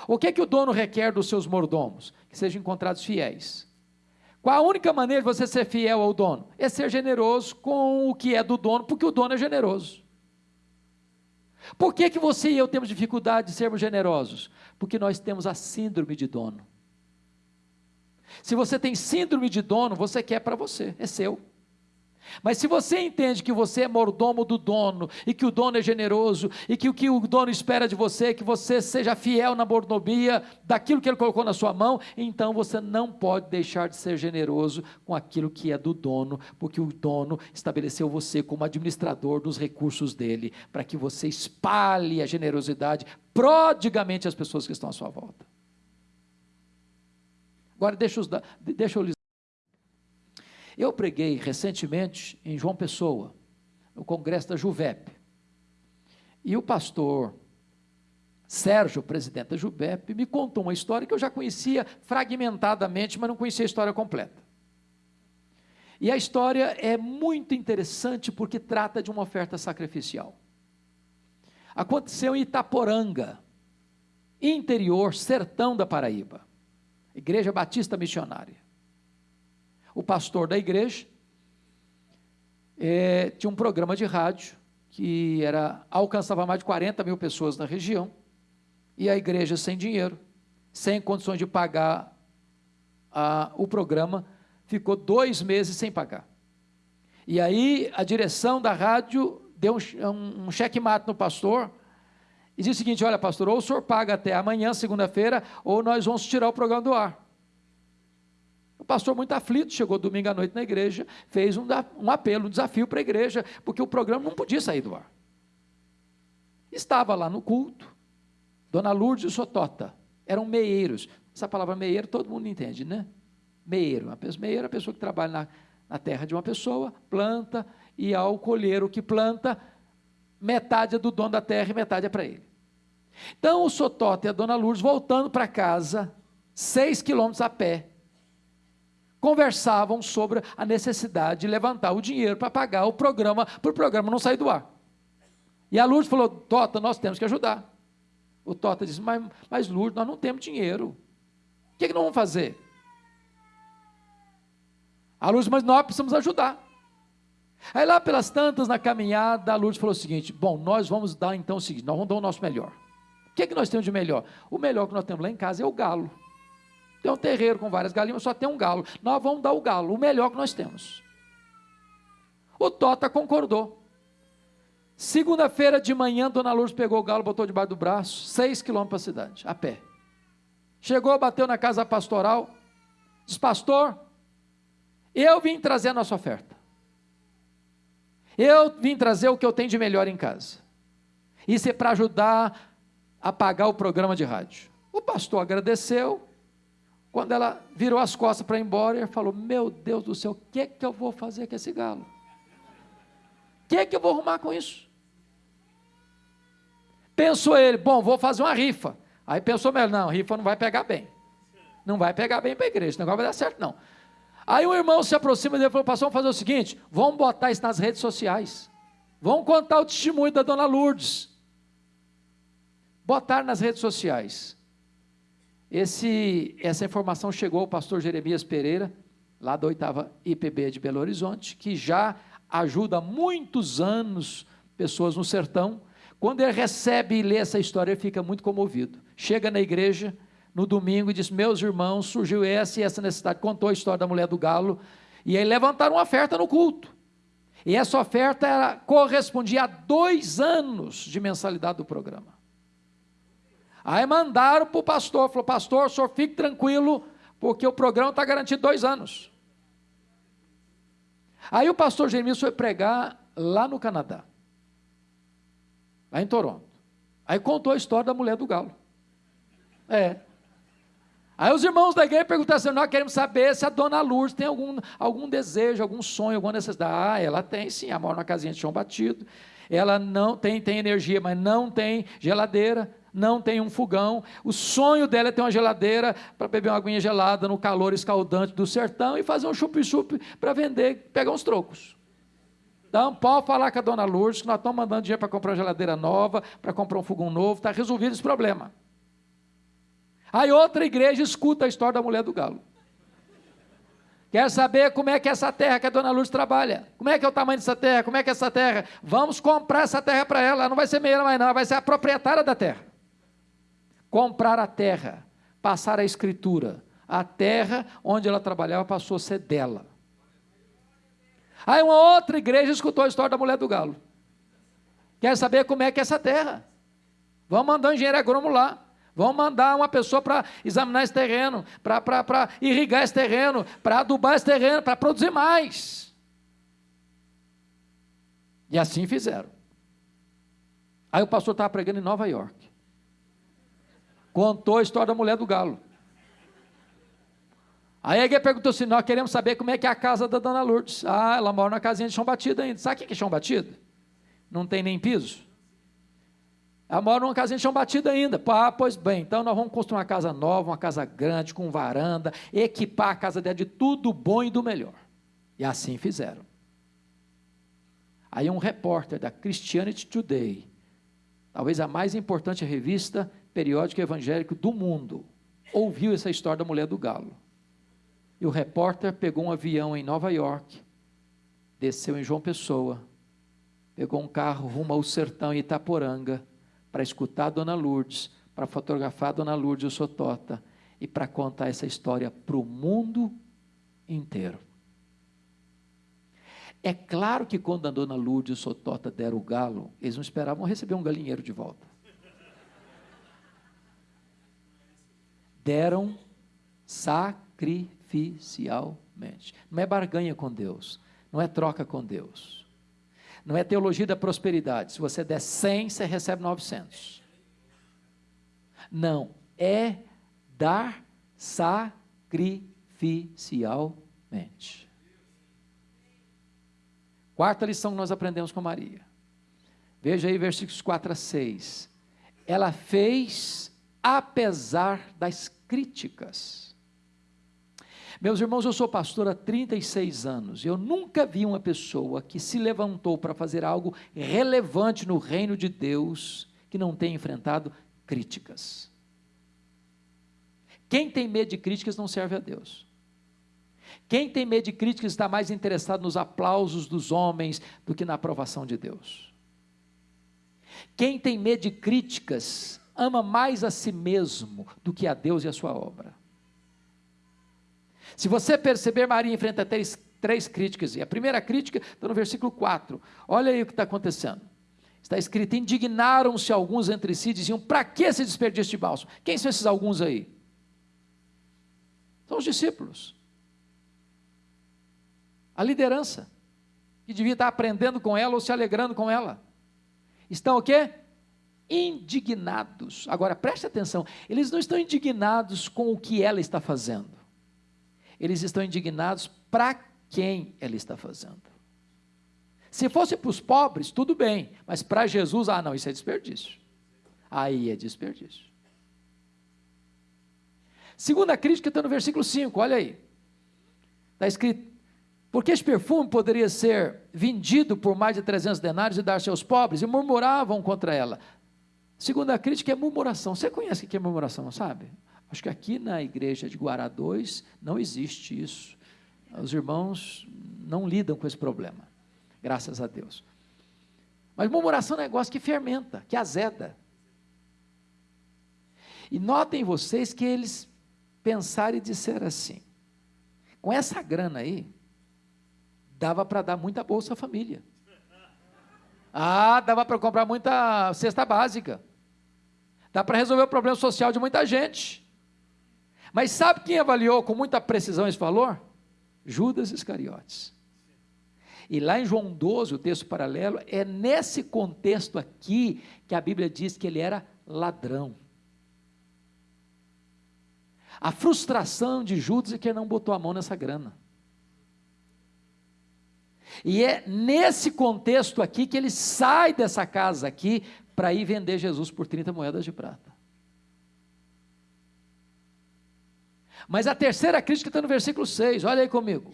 O que é que o dono requer dos seus mordomos? Que sejam encontrados fiéis. Qual a única maneira de você ser fiel ao dono? É ser generoso com o que é do dono, porque o dono é generoso. Por que, que você e eu temos dificuldade de sermos generosos? Porque nós temos a síndrome de dono. Se você tem síndrome de dono, você quer para você, é seu. Mas se você entende que você é mordomo do dono e que o dono é generoso e que o que o dono espera de você é que você seja fiel na mordomia daquilo que ele colocou na sua mão, então você não pode deixar de ser generoso com aquilo que é do dono, porque o dono estabeleceu você como administrador dos recursos dele, para que você espalhe a generosidade prodigamente às pessoas que estão à sua volta. Agora deixa, os, deixa eu eu preguei recentemente em João Pessoa, no congresso da Juvep. E o pastor Sérgio, presidente da Juvep, me contou uma história que eu já conhecia fragmentadamente, mas não conhecia a história completa. E a história é muito interessante porque trata de uma oferta sacrificial. Aconteceu em Itaporanga, interior, sertão da Paraíba, Igreja Batista Missionária o pastor da igreja é, tinha um programa de rádio que era alcançava mais de 40 mil pessoas na região e a igreja sem dinheiro, sem condições de pagar a, o programa, ficou dois meses sem pagar. E aí a direção da rádio deu um, um, um cheque-mate no pastor e disse o seguinte: olha, pastor, ou o senhor paga até amanhã, segunda-feira, ou nós vamos tirar o programa do ar. O pastor, muito aflito, chegou domingo à noite na igreja, fez um, um apelo, um desafio para a igreja, porque o programa não podia sair do ar. Estava lá no culto, Dona Lourdes e Sotota, eram meieiros, Essa palavra meieiro todo mundo entende, né? Meieiro. Uma pessoa, meieiro é a pessoa que trabalha na, na terra de uma pessoa, planta, e ao colher o que planta, metade é do dono da terra e metade é para ele. Então o Sotota e a dona Lourdes, voltando para casa, seis quilômetros a pé, conversavam sobre a necessidade de levantar o dinheiro para pagar o programa, para o programa não sair do ar. E a Lourdes falou: Tota, nós temos que ajudar. O Tota disse: Mas, mas Lourdes, nós não temos dinheiro. O que, é que nós vamos fazer? A Lourdes, mas nós precisamos ajudar. Aí lá pelas tantas, na caminhada, a Lourdes falou o seguinte: Bom, nós vamos dar então o seguinte: nós vamos dar o nosso melhor. O que, é que nós temos de melhor? O melhor que nós temos lá em casa é o galo. Tem um terreiro com várias galinhas, só tem um galo. Nós vamos dar o galo, o melhor que nós temos. O Tota concordou. Segunda-feira de manhã, Dona Lourdes pegou o galo, botou debaixo do braço, seis quilômetros para a cidade, a pé. Chegou, bateu na casa pastoral, disse, pastor, eu vim trazer a nossa oferta. Eu vim trazer o que eu tenho de melhor em casa. Isso é para ajudar a pagar o programa de rádio. O pastor agradeceu. Quando ela virou as costas para ir embora, ele falou: Meu Deus do céu, o que, que eu vou fazer com esse galo? O que, é que eu vou arrumar com isso? Pensou ele: Bom, vou fazer uma rifa. Aí pensou melhor: Não, rifa não vai pegar bem. Não vai pegar bem para a igreja, o negócio vai dar certo, não. Aí o irmão se aproxima dele e falou: Pastor, vamos fazer o seguinte: vamos botar isso nas redes sociais. Vamos contar o testemunho da dona Lourdes botar nas redes sociais. Esse, essa informação chegou ao pastor Jeremias Pereira, lá da oitava IPB de Belo Horizonte, que já ajuda há muitos anos pessoas no sertão. Quando ele recebe e lê essa história, ele fica muito comovido. Chega na igreja no domingo e diz: Meus irmãos, surgiu essa e essa necessidade. Contou a história da mulher do galo. E aí levantaram uma oferta no culto. E essa oferta era, correspondia a dois anos de mensalidade do programa. Aí mandaram para o pastor, falou, pastor, o senhor fique tranquilo, porque o programa está garantido dois anos. Aí o pastor Jeremias foi pregar lá no Canadá, lá em Toronto. Aí contou a história da mulher do galo. É. Aí os irmãos da igreja perguntaram assim: nós queremos saber se a dona Lourdes tem algum, algum desejo, algum sonho, alguma necessidade. Ah, ela tem sim, ela mora numa casinha de chão batido. Ela não tem, tem energia, mas não tem geladeira não tem um fogão. O sonho dela é ter uma geladeira para beber uma aguinha gelada no calor escaldante do sertão e fazer um chup-chup para vender, pegar uns trocos. Então, pode falar com a dona Lourdes que nós estamos mandando dinheiro para comprar uma geladeira nova, para comprar um fogão novo, está resolvido esse problema. Aí outra igreja escuta a história da mulher do galo. Quer saber como é que é essa terra que a dona Lourdes trabalha? Como é que é o tamanho dessa terra? Como é que é essa terra? Vamos comprar essa terra para ela. Ela não vai ser meia mais não, ela vai ser a proprietária da terra comprar a terra, passar a escritura. A terra onde ela trabalhava passou a ser dela. Aí uma outra igreja escutou a história da mulher do galo. Quer saber como é que é essa terra? Vamos mandar um engenheiro agrônomo lá. Vamos mandar uma pessoa para examinar esse terreno, para irrigar esse terreno, para adubar esse terreno, para produzir mais. E assim fizeram. Aí o pastor estava pregando em Nova York contou a história da mulher do galo. Aí a perguntou assim: Nós queremos saber como é que é a casa da dona Lourdes. Ah, ela mora na casinha de chão batido ainda. Sabe o que é chão batido? Não tem nem piso. Ela mora numa casinha de chão batido ainda. Ah, pois bem, então nós vamos construir uma casa nova, uma casa grande, com varanda, equipar a casa dela de tudo bom e do melhor. E assim fizeram. Aí um repórter da Christianity Today, talvez a mais importante revista periódico evangélico do mundo ouviu essa história da mulher do galo. E o repórter pegou um avião em Nova York, desceu em João Pessoa, pegou um carro rumo ao sertão em Itaporanga para escutar a Dona Lourdes, para fotografar a Dona Lourdes e o Sotota e para contar essa história para o mundo inteiro. É claro que quando a Dona Lourdes e o Sotota deram o galo, eles não esperavam receber um galinheiro de volta. Deram sacrificialmente. Não é barganha com Deus, não é troca com Deus. Não é teologia da prosperidade. Se você der 100, você recebe 900. Não, é dar sacrificialmente. Quarta lição que nós aprendemos com Maria. Veja aí versículos 4 a 6. Ela fez apesar das críticas. Meus irmãos, eu sou pastor há 36 anos. Eu nunca vi uma pessoa que se levantou para fazer algo relevante no reino de Deus que não tenha enfrentado críticas. Quem tem medo de críticas não serve a Deus. Quem tem medo de críticas está mais interessado nos aplausos dos homens do que na aprovação de Deus. Quem tem medo de críticas ama mais a si mesmo do que a Deus e a sua obra. Se você perceber, Maria enfrenta três, três críticas, e a primeira crítica está no versículo 4. Olha aí o que está acontecendo. Está escrito: indignaram-se alguns entre si, diziam: para que esse desperdício de bálsamo? Quem são esses alguns aí? São os discípulos. A liderança, que devia estar aprendendo com ela ou se alegrando com ela. Estão o quê? Indignados. Agora preste atenção, eles não estão indignados com o que ela está fazendo eles estão indignados para quem ela está fazendo. Se fosse para os pobres, tudo bem, mas para Jesus, ah, não, isso é desperdício. Aí é desperdício. Segunda crítica está no versículo 5, olha aí. Está escrito: porque este perfume poderia ser vendido por mais de 300 denários e dar-se aos pobres, e murmuravam contra ela. Segunda crítica é murmuração. Você conhece o que é murmuração, sabe? Acho que aqui na igreja de Guará 2 não existe isso. Os irmãos não lidam com esse problema, graças a Deus. Mas murmuração é um negócio que fermenta, que azeda. E notem vocês que eles pensaram e disseram assim: com essa grana aí, dava para dar muita bolsa família. Ah, dava para comprar muita cesta básica. Dá para resolver o problema social de muita gente. Mas sabe quem avaliou com muita precisão esse valor? Judas Iscariotes. E lá em João 12, o texto paralelo, é nesse contexto aqui que a Bíblia diz que ele era ladrão. A frustração de Judas é que ele não botou a mão nessa grana. E é nesse contexto aqui que ele sai dessa casa aqui para ir vender Jesus por 30 moedas de prata. Mas a terceira crítica está no versículo 6, olha aí comigo.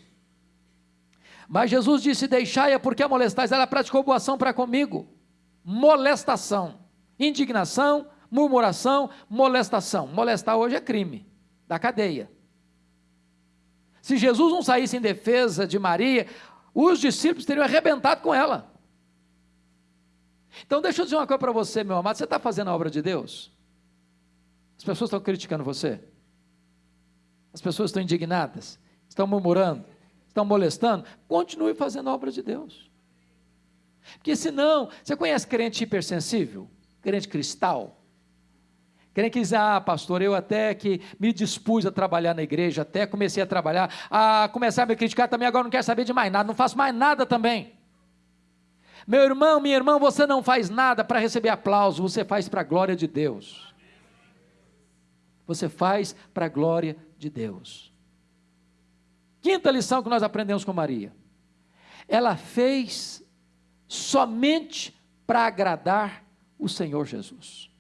Mas Jesus disse: Deixai-a, porque a molestais. Ela praticou boa ação para comigo. Molestação, indignação, murmuração, molestação. Molestar hoje é crime, da cadeia. Se Jesus não saísse em defesa de Maria, os discípulos teriam arrebentado com ela. Então, deixa eu dizer uma coisa para você, meu amado: você está fazendo a obra de Deus? As pessoas estão criticando você? As pessoas estão indignadas, estão murmurando, estão molestando. Continue fazendo a obra de Deus. Porque senão, você conhece crente hipersensível? Crente cristal? Crente que diz, ah, pastor, eu até que me dispus a trabalhar na igreja, até comecei a trabalhar, a começar a me criticar também, agora não quero saber de mais nada, não faço mais nada também. Meu irmão, minha irmã, você não faz nada para receber aplauso, você faz para a glória de Deus. Você faz para a glória de Deus. Quinta lição que nós aprendemos com Maria. Ela fez somente para agradar o Senhor Jesus.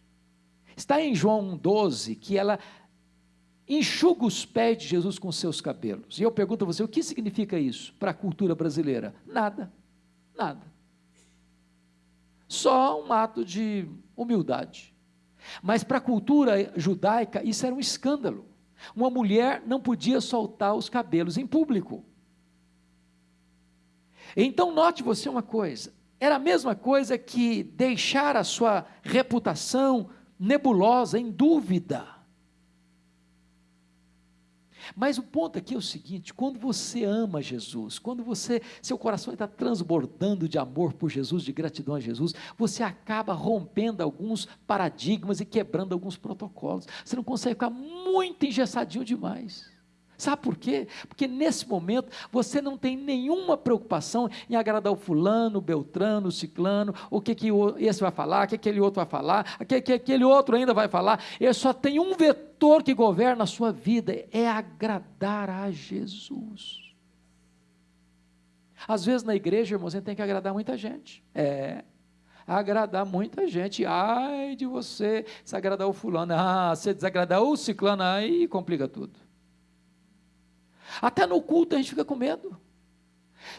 Está em João 12 que ela enxuga os pés de Jesus com seus cabelos. E eu pergunto a você, o que significa isso para a cultura brasileira? Nada, nada. Só um ato de humildade. Mas para a cultura judaica, isso era um escândalo. Uma mulher não podia soltar os cabelos em público. Então, note você uma coisa: era a mesma coisa que deixar a sua reputação nebulosa, em dúvida. Mas o ponto aqui é o seguinte: quando você ama Jesus, quando você, seu coração está transbordando de amor por Jesus, de gratidão a Jesus, você acaba rompendo alguns paradigmas e quebrando alguns protocolos. Você não consegue ficar muito engessadinho demais. Sabe por quê? Porque nesse momento você não tem nenhuma preocupação em agradar o fulano, o beltrano, o ciclano, o que, que esse vai falar, o que aquele outro vai falar, o que, que aquele outro ainda vai falar. Ele só tem um vetor que governa a sua vida, é agradar a Jesus. Às vezes na igreja, irmão, tem que agradar muita gente. É. Agradar muita gente. Ai de você se agradar o fulano. Ah, se desagradar o ciclano, aí complica tudo. Até no culto a gente fica com medo.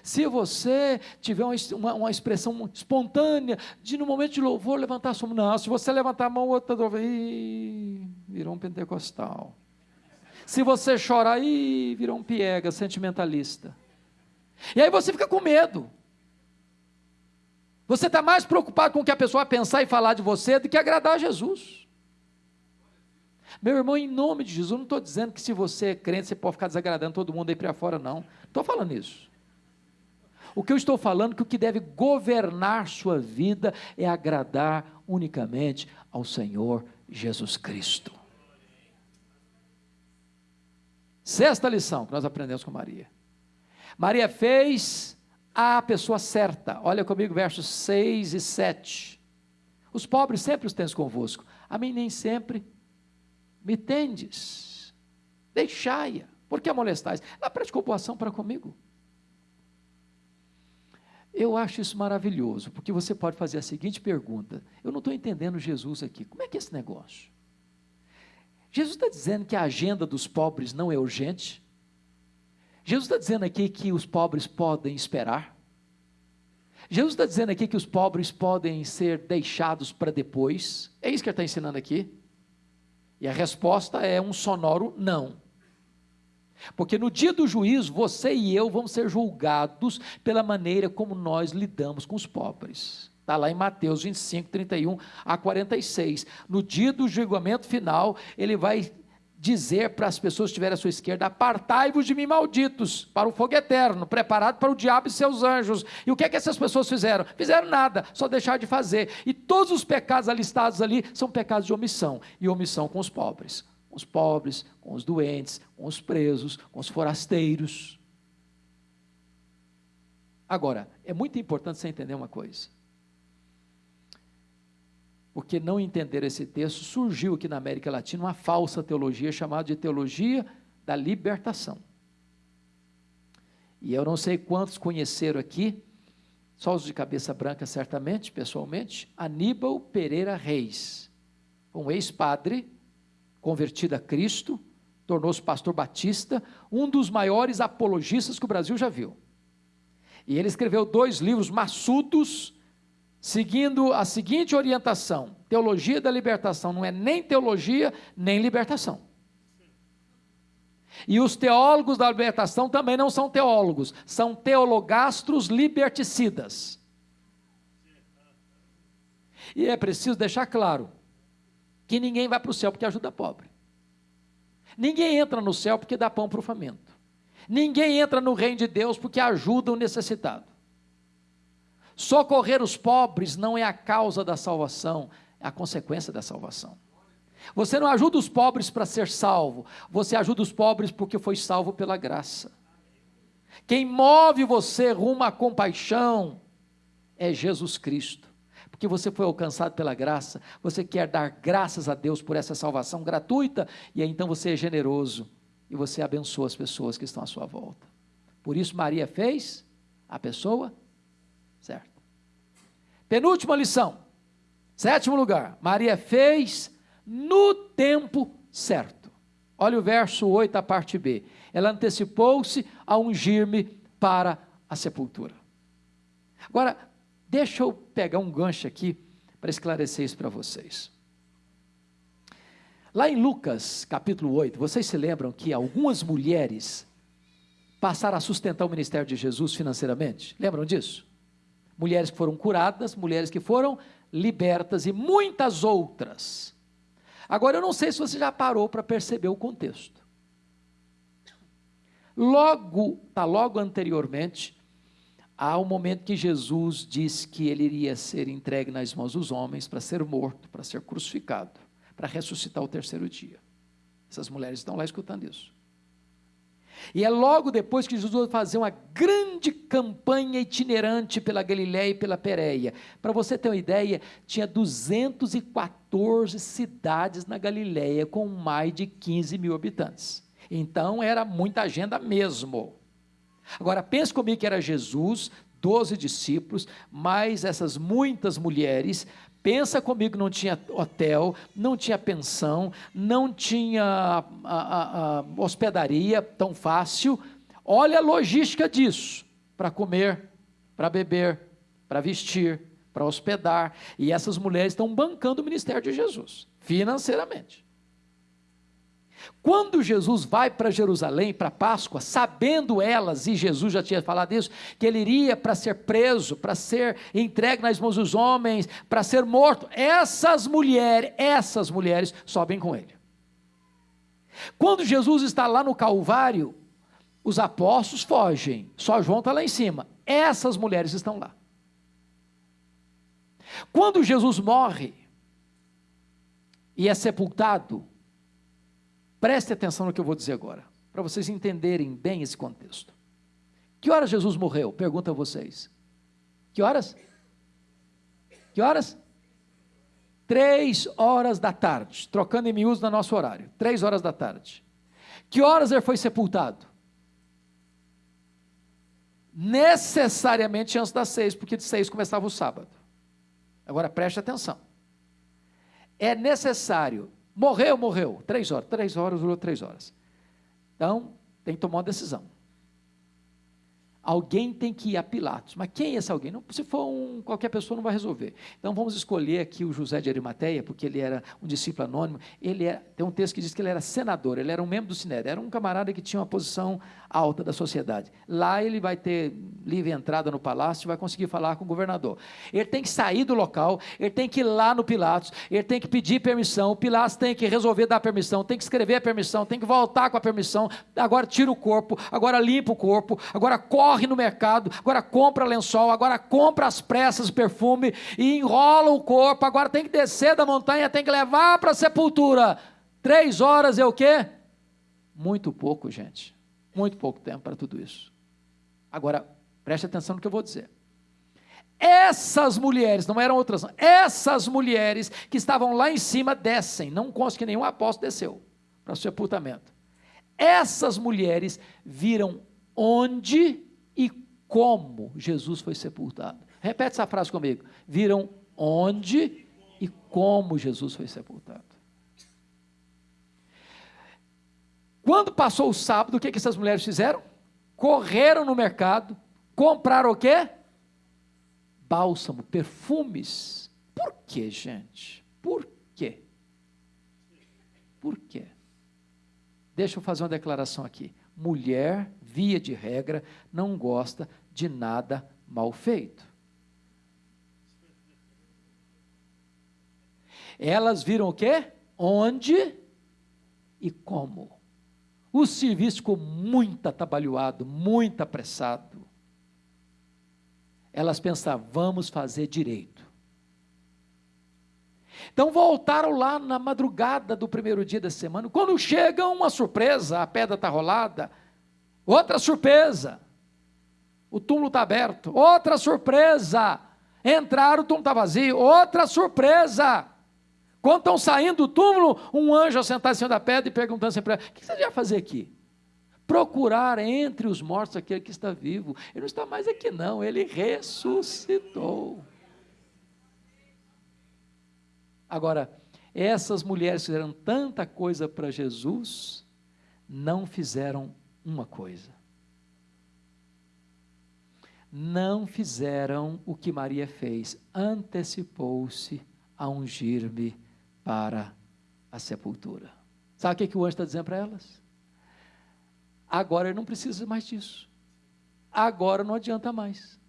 Se você tiver uma, uma, uma, expressão espontânea de no momento de louvor levantar a sua mão, não, se você levantar a mão, outra ih, virou um pentecostal. Se você chorar, ih, virou um piega, sentimentalista. E aí você fica com medo. Você está mais preocupado com o que a pessoa pensar e falar de você do que agradar a Jesus. Meu irmão, em nome de Jesus, eu não estou dizendo que se você é crente, você pode ficar desagradando todo mundo aí para fora, não. Estou falando isso. O que eu estou falando é que o que deve governar sua vida é agradar unicamente ao Senhor Jesus Cristo. Sexta lição que nós aprendemos com Maria. Maria fez a pessoa certa. Olha comigo versos 6 e 7. Os pobres sempre os tens convosco. A mim nem sempre me tendes, deixai-a, por a molestais? Ela praticou boa ação para comigo. Eu acho isso maravilhoso, porque você pode fazer a seguinte pergunta: eu não estou entendendo Jesus aqui, como é que é esse negócio? Jesus está dizendo que a agenda dos pobres não é urgente? Jesus está dizendo aqui que os pobres podem esperar? Jesus está dizendo aqui que os pobres podem ser deixados para depois? É isso que ele está ensinando aqui? E a resposta é um sonoro não. Porque no dia do juízo, você e eu vamos ser julgados pela maneira como nós lidamos com os pobres. Está lá em Mateus 25, 31 a 46. No dia do julgamento final, ele vai dizer para as pessoas que estiverem à sua esquerda: Apartai-vos de mim, malditos, para o fogo eterno, preparado para o diabo e seus anjos. E o que é que essas pessoas fizeram? Fizeram nada, só deixar de fazer. E todos os pecados alistados ali são pecados de omissão e omissão com os pobres. Com os pobres, com os doentes, com os presos, com os forasteiros. Agora, é muito importante você entender uma coisa porque não entender esse texto, surgiu aqui na América Latina uma falsa teologia chamada de teologia da libertação. E eu não sei quantos conheceram aqui, só os de cabeça branca certamente, pessoalmente, Aníbal Pereira Reis, um ex-padre, convertido a Cristo, tornou-se pastor batista, um dos maiores apologistas que o Brasil já viu. E ele escreveu dois livros maçudos, seguindo a seguinte orientação: teologia da libertação não é nem teologia, nem libertação. E os teólogos da libertação também não são teólogos, são teologastros liberticidas. E é preciso deixar claro que ninguém vai para o céu porque ajuda pobre. Ninguém entra no céu porque dá pão para o faminto. Ninguém entra no reino de Deus porque ajuda o necessitado. Socorrer os pobres não é a causa da salvação, é a consequência da salvação. Você não ajuda os pobres para ser salvo, você ajuda os pobres porque foi salvo pela graça. Quem move você rumo à compaixão é Jesus Cristo, porque você foi alcançado pela graça, você quer dar graças a Deus por essa salvação gratuita, e aí então você é generoso e você abençoa as pessoas que estão à sua volta. Por isso, Maria fez a pessoa. Penúltima lição. Sétimo lugar. Maria fez no tempo certo. Olha o verso 8, a parte B. Ela antecipou-se a ungir-me para a sepultura. Agora, deixa eu pegar um gancho aqui para esclarecer isso para vocês. Lá em Lucas, capítulo 8, vocês se lembram que algumas mulheres passaram a sustentar o ministério de Jesus financeiramente? Lembram disso? Mulheres que foram curadas, mulheres que foram libertas e muitas outras. Agora, eu não sei se você já parou para perceber o contexto. Logo, está logo anteriormente, há o um momento que Jesus diz que ele iria ser entregue nas mãos dos homens para ser morto, para ser crucificado, para ressuscitar o terceiro dia. Essas mulheres estão lá escutando isso. E é logo depois que Jesus vai fazer uma grande campanha itinerante pela Galiléia e pela Pérea. Para você ter uma ideia, tinha 214 cidades na Galiléia com mais de 15 mil habitantes. Então era muita agenda mesmo. Agora pense comigo que era Jesus, doze discípulos, mais essas muitas mulheres. Pensa comigo, não tinha hotel, não tinha pensão, não tinha a, a, a hospedaria tão fácil. Olha a logística disso: para comer, para beber, para vestir, para hospedar. E essas mulheres estão bancando o ministério de Jesus, financeiramente. Quando Jesus vai para Jerusalém, para Páscoa, sabendo elas, e Jesus já tinha falado isso, que ele iria para ser preso, para ser entregue nas mãos dos homens, para ser morto, essas mulheres, essas mulheres sobem com ele. Quando Jesus está lá no Calvário, os apóstolos fogem, só João está lá em cima, essas mulheres estão lá. Quando Jesus morre e é sepultado, Preste atenção no que eu vou dizer agora, para vocês entenderem bem esse contexto. Que horas Jesus morreu? Pergunto a vocês. Que horas? Que horas? Três horas da tarde, trocando em miúdos no nosso horário. Três horas da tarde. Que horas ele foi sepultado? Necessariamente antes das seis, porque de seis começava o sábado. Agora preste atenção. É necessário Morreu, morreu. Três horas. Três horas durou três horas. Então, tem que tomar uma decisão. Alguém tem que ir a Pilatos. Mas quem é esse alguém? Não, se for um, qualquer pessoa, não vai resolver. Então vamos escolher aqui o José de Arimateia, porque ele era um discípulo anônimo. Ele é, tem um texto que diz que ele era senador, ele era um membro do Sinédrio, era um camarada que tinha uma posição alta da sociedade. Lá ele vai ter livre entrada no palácio, vai conseguir falar com o governador. Ele tem que sair do local, ele tem que ir lá no Pilatos, ele tem que pedir permissão, o Pilatos tem que resolver dar permissão, tem que escrever a permissão, tem que voltar com a permissão, agora tira o corpo, agora limpa o corpo, agora corre no mercado, agora compra lençol, agora compra as pressas, perfume e enrola o corpo, agora tem que descer da montanha, tem que levar para a sepultura. Três horas é o quê? Muito pouco, gente. Muito pouco tempo para tudo isso. Agora, preste atenção no que eu vou dizer. Essas mulheres, não eram outras, essas mulheres que estavam lá em cima descem, não consta que nenhum apóstolo desceu para o sepultamento. Essas mulheres viram onde e como Jesus foi sepultado. Repete essa frase comigo. Viram onde e como Jesus foi sepultado. Quando passou o sábado, o que, que essas mulheres fizeram? Correram no mercado, compraram o quê? Bálsamo, perfumes. Por quê, gente? Por quê? Por quê? Deixa eu fazer uma declaração aqui. Mulher, via de regra, não gosta de nada mal feito. Elas viram o quê? Onde e como. O serviço ficou muito atabalhoado, muito apressado. Elas pensavam, vamos fazer direito. Então voltaram lá na madrugada do primeiro dia da semana. Quando chega uma surpresa, a pedra está rolada. Outra surpresa, o túmulo está aberto. Outra surpresa, entraram, o túmulo está vazio. Outra surpresa, quando estão saindo do túmulo, um anjo sentado em cima da pedra e perguntando assim para ela: O que você vai fazer aqui? Procurar entre os mortos aquele que está vivo. Ele não está mais aqui, não, ele ressuscitou. Agora, essas mulheres fizeram tanta coisa para Jesus, não fizeram uma coisa. Não fizeram o que Maria fez, antecipou-se a ungir-me para a sepultura. Sabe o que, que o anjo está dizendo para elas? Agora ele não precisa mais disso. Agora não adianta mais.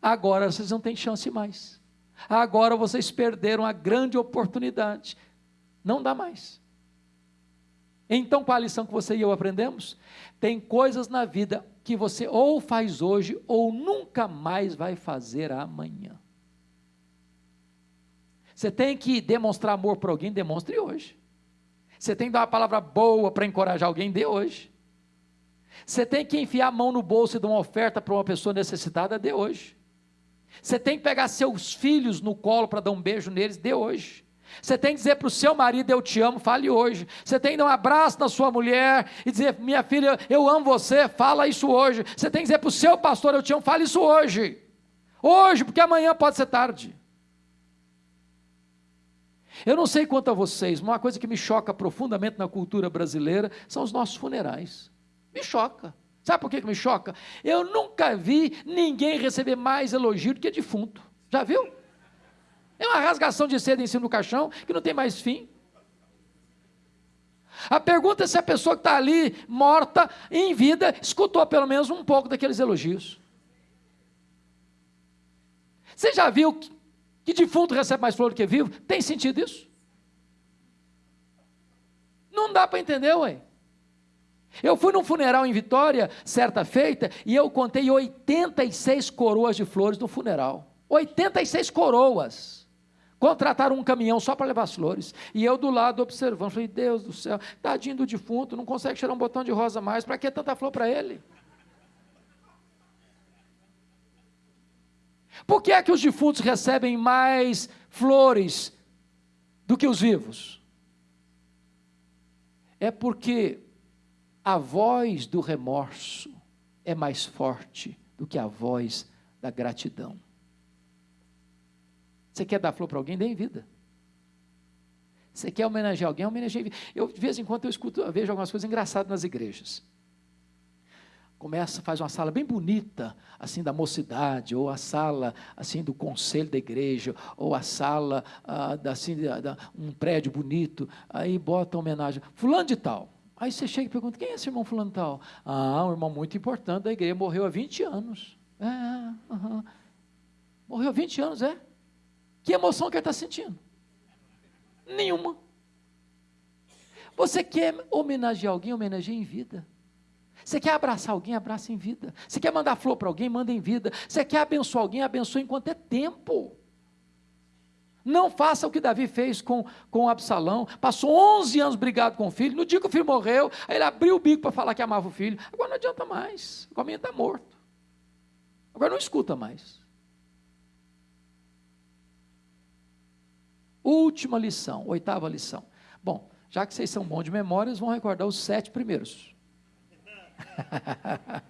Agora vocês não têm chance mais. Agora vocês perderam a grande oportunidade. Não dá mais. Então, qual a lição que você e eu aprendemos? Tem coisas na vida que você ou faz hoje ou nunca mais vai fazer amanhã. Você tem que demonstrar amor para alguém, demonstre hoje. Você tem que dar uma palavra boa para encorajar alguém, dê hoje. Você tem que enfiar a mão no bolso e dar uma oferta para uma pessoa necessitada, dê hoje. Você tem que pegar seus filhos no colo para dar um beijo neles, dê hoje. Você tem que dizer para o seu marido, eu te amo, fale hoje. Você tem que dar um abraço na sua mulher e dizer, minha filha, eu amo você, fala isso hoje. Você tem que dizer para o seu pastor, eu te amo, fale isso hoje. Hoje, porque amanhã pode ser tarde. Eu não sei quanto a vocês, mas uma coisa que me choca profundamente na cultura brasileira são os nossos funerais. Me choca. Sabe por que me choca? Eu nunca vi ninguém receber mais elogio do que defunto. Já viu? É uma rasgação de seda em cima do caixão que não tem mais fim. A pergunta é se a pessoa que está ali, morta, em vida, escutou pelo menos um pouco daqueles elogios. Você já viu que, defunto recebe mais flor do que vivo? Tem sentido isso? Não dá para entender, ué. Eu fui num funeral em Vitória, certa feita, e eu contei 86 coroas de flores no funeral. 86 coroas. Contrataram um caminhão só para levar as flores. E eu do lado observando. Falei, Deus do céu, tadinho do defunto, não consegue tirar um botão de rosa mais. Para que tanta flor para ele? Por que é que os defuntos recebem mais flores do que os vivos? É porque a voz do remorso é mais forte do que a voz da gratidão. Você quer dar flor para alguém? Dê em vida. Você quer homenagear alguém? Homenageie em vida. Eu, de vez em quando, eu escuto, eu vejo algumas coisas engraçadas nas igrejas. Começa, faz uma sala bem bonita, assim, da mocidade, ou a sala, assim, do conselho da igreja, ou a sala, ah, da, assim, da, um prédio bonito, aí bota homenagem, fulano de tal. Aí você chega e pergunta, quem é esse irmão fulano de tal? Ah, um irmão muito importante da igreja, morreu há 20 anos. É, uh -huh. morreu há 20 anos, é? Que emoção que ele está sentindo? Nenhuma. Você quer homenagear alguém, homenageie em vida. Você quer abraçar alguém, abraça em vida. Você quer mandar flor para alguém, manda em vida. Você quer abençoar alguém, abençoe enquanto é tempo. Não faça o que Davi fez com, com Absalão. Passou 11 anos brigado com o filho. No dia que o filho morreu, ele abriu o bico para falar que amava o filho. Agora não adianta mais. O caminho está morto. Agora não escuta mais. Última lição, oitava lição. Bom, já que vocês são bons de memórias, vão recordar os sete primeiros.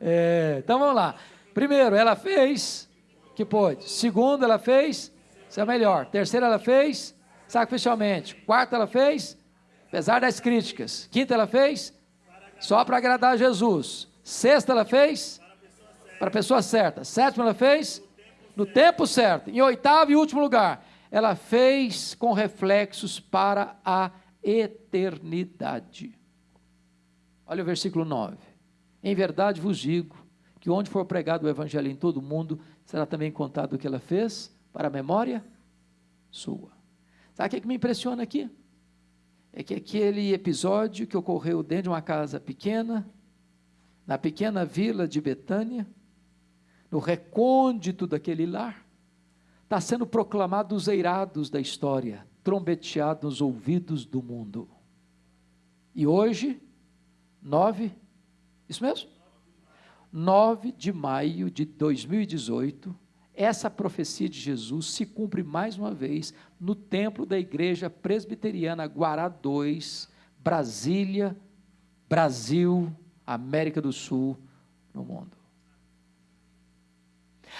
é, então vamos lá. Primeiro, ela fez que pôde. Segundo, ela fez, isso é melhor. Terceiro, ela fez sacrificialmente. Quarto, ela fez, apesar das críticas. Quinta, ela fez só para agradar a Jesus. Sexta, ela fez para a pessoa certa. Sétima, ela fez no tempo certo. Em oitavo e último lugar, ela fez com reflexos para a eternidade. Olha o versículo 9. Em verdade vos digo que onde for pregado o evangelho em todo o mundo, será também contado o que ela fez para a memória sua. Sabe o que me impressiona aqui? É que aquele episódio que ocorreu dentro de uma casa pequena, na pequena vila de Betânia, no recôndito daquele lar, está sendo proclamado os eirados da história, trombeteado nos ouvidos do mundo. E hoje, 9, isso mesmo? 9 de maio de 2018, essa profecia de Jesus se cumpre mais uma vez no templo da Igreja Presbiteriana Guará 2, Brasília, Brasil, América do Sul, no mundo.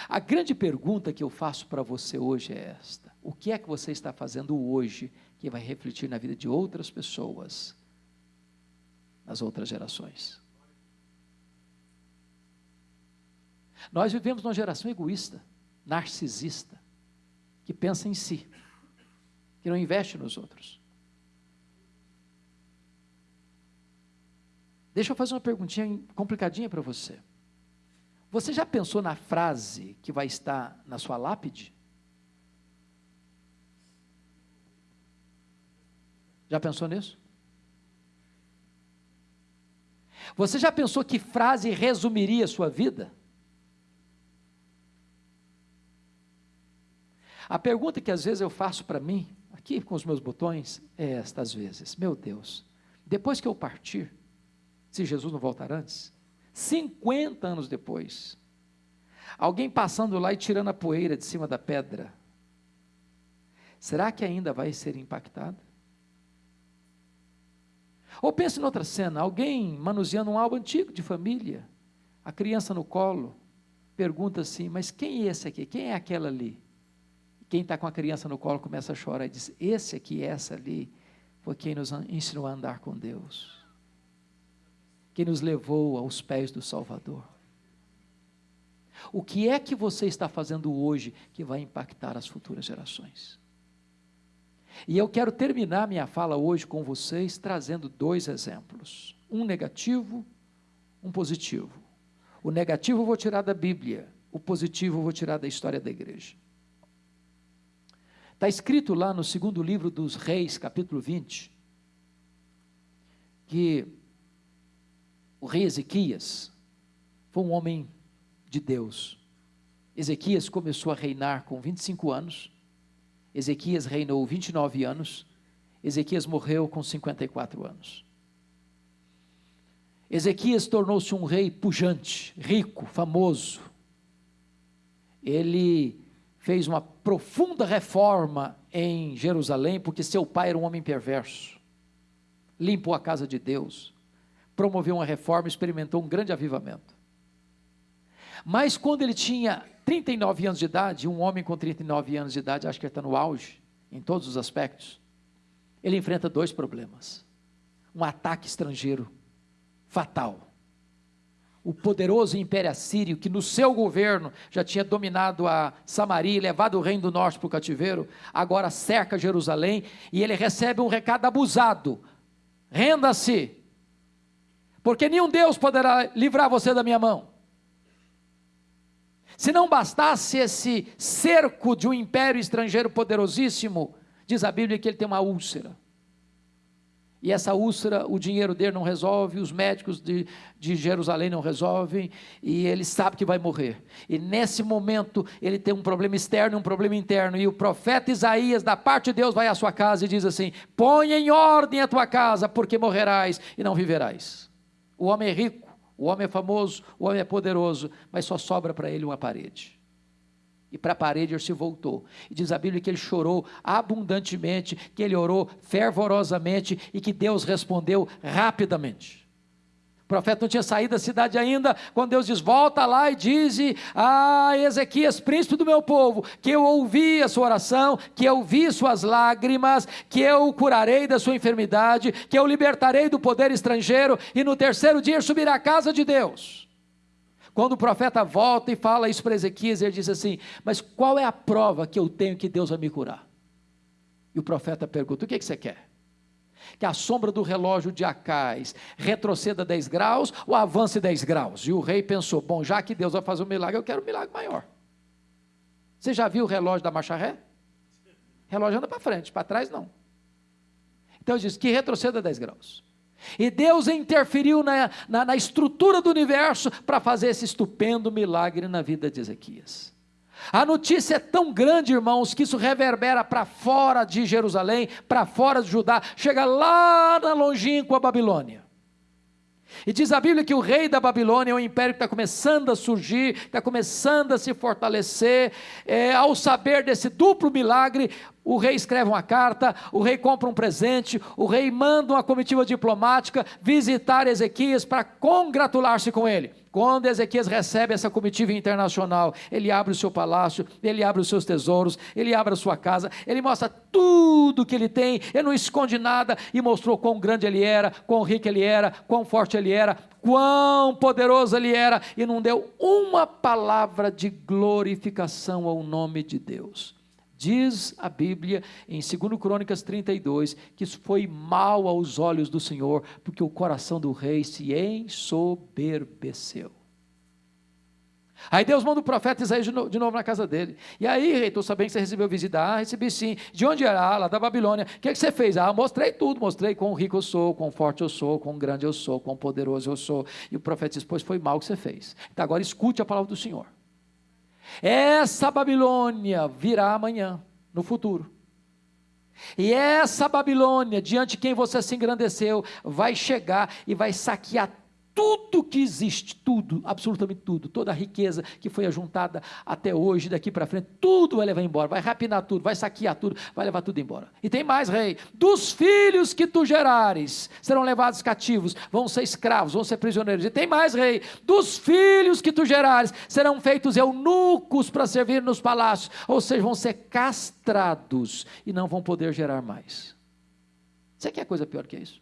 A grande pergunta que eu faço para você hoje é esta: o que é que você está fazendo hoje que vai refletir na vida de outras pessoas, nas outras gerações? Nós vivemos numa geração egoísta, narcisista, que pensa em si, que não investe nos outros. Deixa eu fazer uma perguntinha complicadinha para você. Você já pensou na frase que vai estar na sua lápide? Já pensou nisso? Você já pensou que frase resumiria a sua vida? A pergunta que às vezes eu faço para mim, aqui com os meus botões, é esta às vezes: Meu Deus, depois que eu partir, se Jesus não voltar antes? 50 anos depois, alguém passando lá e tirando a poeira de cima da pedra, será que ainda vai ser impactado? Ou pense em outra cena, alguém manuseando um álbum antigo de família, a criança no colo, pergunta assim: Mas quem é esse aqui? Quem é aquela ali? Quem está com a criança no colo começa a chorar e diz: Esse aqui, essa ali, foi quem nos ensinou a andar com Deus, quem nos levou aos pés do Salvador. O que é que você está fazendo hoje que vai impactar as futuras gerações? E eu quero terminar minha fala hoje com vocês trazendo dois exemplos: um negativo, um positivo. O negativo eu vou tirar da Bíblia, o positivo eu vou tirar da história da igreja. Está escrito lá no segundo livro dos Reis, capítulo 20, que o rei Ezequias foi um homem de Deus. Ezequias começou a reinar com 25 anos Ezequias reinou 29 anos, Ezequias morreu com 54 anos. Ezequias tornou-se um rei pujante, rico, famoso. Ele fez uma profunda reforma em Jerusalém, porque seu pai era um homem perverso. Limpou a casa de Deus, promoveu uma reforma, experimentou um grande avivamento. Mas quando ele tinha 39 anos de idade, um homem com 39 anos de idade, acho que está no auge, em todos os aspectos, ele enfrenta dois problemas: um ataque estrangeiro fatal. O poderoso Império Assírio, que no seu governo já tinha dominado a Samaria e levado o reino do norte para o cativeiro, agora cerca Jerusalém e ele recebe um recado abusado: renda-se, porque nenhum Deus poderá livrar você da minha mão. Se não bastasse esse cerco de um império estrangeiro poderosíssimo, diz a Bíblia que ele tem uma úlcera. E essa úlcera, o dinheiro dele não resolve, os médicos de, de Jerusalém não resolvem, e ele sabe que vai morrer. E nesse momento, ele tem um problema externo e um problema interno. E o profeta Isaías, da parte de Deus, vai à sua casa e diz assim: Põe em ordem a tua casa, porque morrerás e não viverás. O homem é rico, o homem é famoso, o homem é poderoso, mas só sobra para ele uma parede. E para a parede ele se voltou. E diz a Bíblia que ele chorou abundantemente, que ele orou fervorosamente e que Deus respondeu rapidamente profeta não tinha saído da cidade ainda, quando Deus diz: Volta lá e dize a Ezequias, príncipe do meu povo, que eu ouvi a sua oração, que eu vi suas lágrimas, que eu o curarei da sua enfermidade, que eu libertarei do poder estrangeiro, e no terceiro dia subirá à casa de Deus. Quando o profeta volta e fala isso para Ezequias, ele diz assim: Mas qual é a prova que eu tenho que Deus vai me curar? E o profeta pergunta: O que, é que você quer? Que a sombra do relógio de Acais retroceda 10 graus ou avance 10 graus. E o rei pensou: bom, já que Deus vai fazer um milagre, eu quero um milagre maior. Você já viu o relógio da marcha ré? Relógio anda para frente, para trás não. Então diz que retroceda 10 graus. E Deus interferiu na, na, na estrutura do universo para fazer esse estupendo milagre na vida de Ezequias. A notícia é tão grande, irmãos, que isso reverbera para fora de Jerusalém, para fora de Judá, chega lá na longínqua Babilônia. E diz a Bíblia que o rei da Babilônia é um império que está começando a surgir, está começando a se fortalecer. É, ao saber desse duplo milagre, o rei escreve uma carta, o rei compra um presente, o rei manda uma comitiva diplomática visitar Ezequias para congratular-se com ele. Quando Ezequias recebe essa comitiva internacional, ele abre o seu palácio, ele abre os seus tesouros, ele abre a sua casa, ele mostra tudo que ele tem, ele não esconde nada e mostrou quão grande ele era, quão rico ele era, quão forte ele era, quão poderoso ele era e não deu uma palavra de glorificação ao nome de Deus. Diz a Bíblia em 2 Crônicas 32 que isso foi mal aos olhos do Senhor, porque o coração do rei se ensoberbeceu. Aí Deus manda o profeta Isaías de novo na casa dele. E aí, rei, estou sabendo que você recebeu visita. Ah, recebi sim. De onde era? Ah, lá da Babilônia. O que, é que você fez? Ah, mostrei tudo. Mostrei quão rico eu sou, quão forte eu sou, quão grande eu sou, quão poderoso eu sou. E o profeta disse, pois foi mal que você fez. Então agora escute a palavra do Senhor. Essa Babilônia virá amanhã, no futuro. E essa Babilônia, diante de quem você se engrandeceu, vai chegar e vai saquear tudo que existe, tudo, absolutamente tudo, toda a riqueza que foi ajuntada até hoje, daqui para frente, tudo vai levar embora, vai rapinar tudo, vai saquear tudo, vai levar tudo embora. E tem mais, rei: dos filhos que tu gerares serão levados cativos, vão ser escravos, vão ser prisioneiros. E tem mais, rei: dos filhos que tu gerares serão feitos eunucos para servir nos palácios, ou seja, vão ser castrados e não vão poder gerar mais. Você quer coisa pior que isso?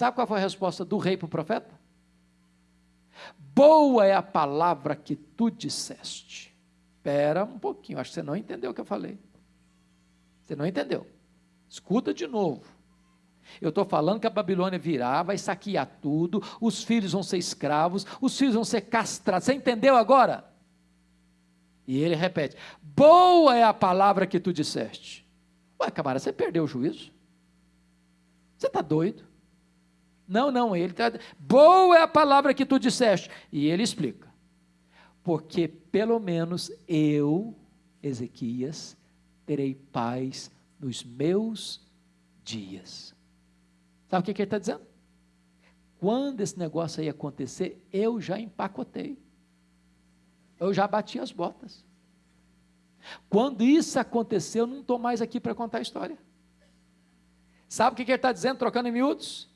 Sabe qual foi a resposta do rei para o profeta? Boa é a palavra que tu disseste. Espera um pouquinho, acho que você não entendeu o que eu falei. Você não entendeu. Escuta de novo. Eu estou falando que a Babilônia virá, vai saquear tudo, os filhos vão ser escravos, os filhos vão ser castrados. Você entendeu agora? E ele repete: Boa é a palavra que tu disseste. Ué, camarada, você perdeu o juízo? Você está doido? Não, não, ele está. Boa é a palavra que tu disseste. E ele explica. Porque pelo menos eu, Ezequias, terei paz nos meus dias. Sabe o que, que ele está dizendo? Quando esse negócio aí acontecer, eu já empacotei. Eu já bati as botas. Quando isso aconteceu, eu não estou mais aqui para contar a história. Sabe o que, que ele está dizendo, trocando em miúdos?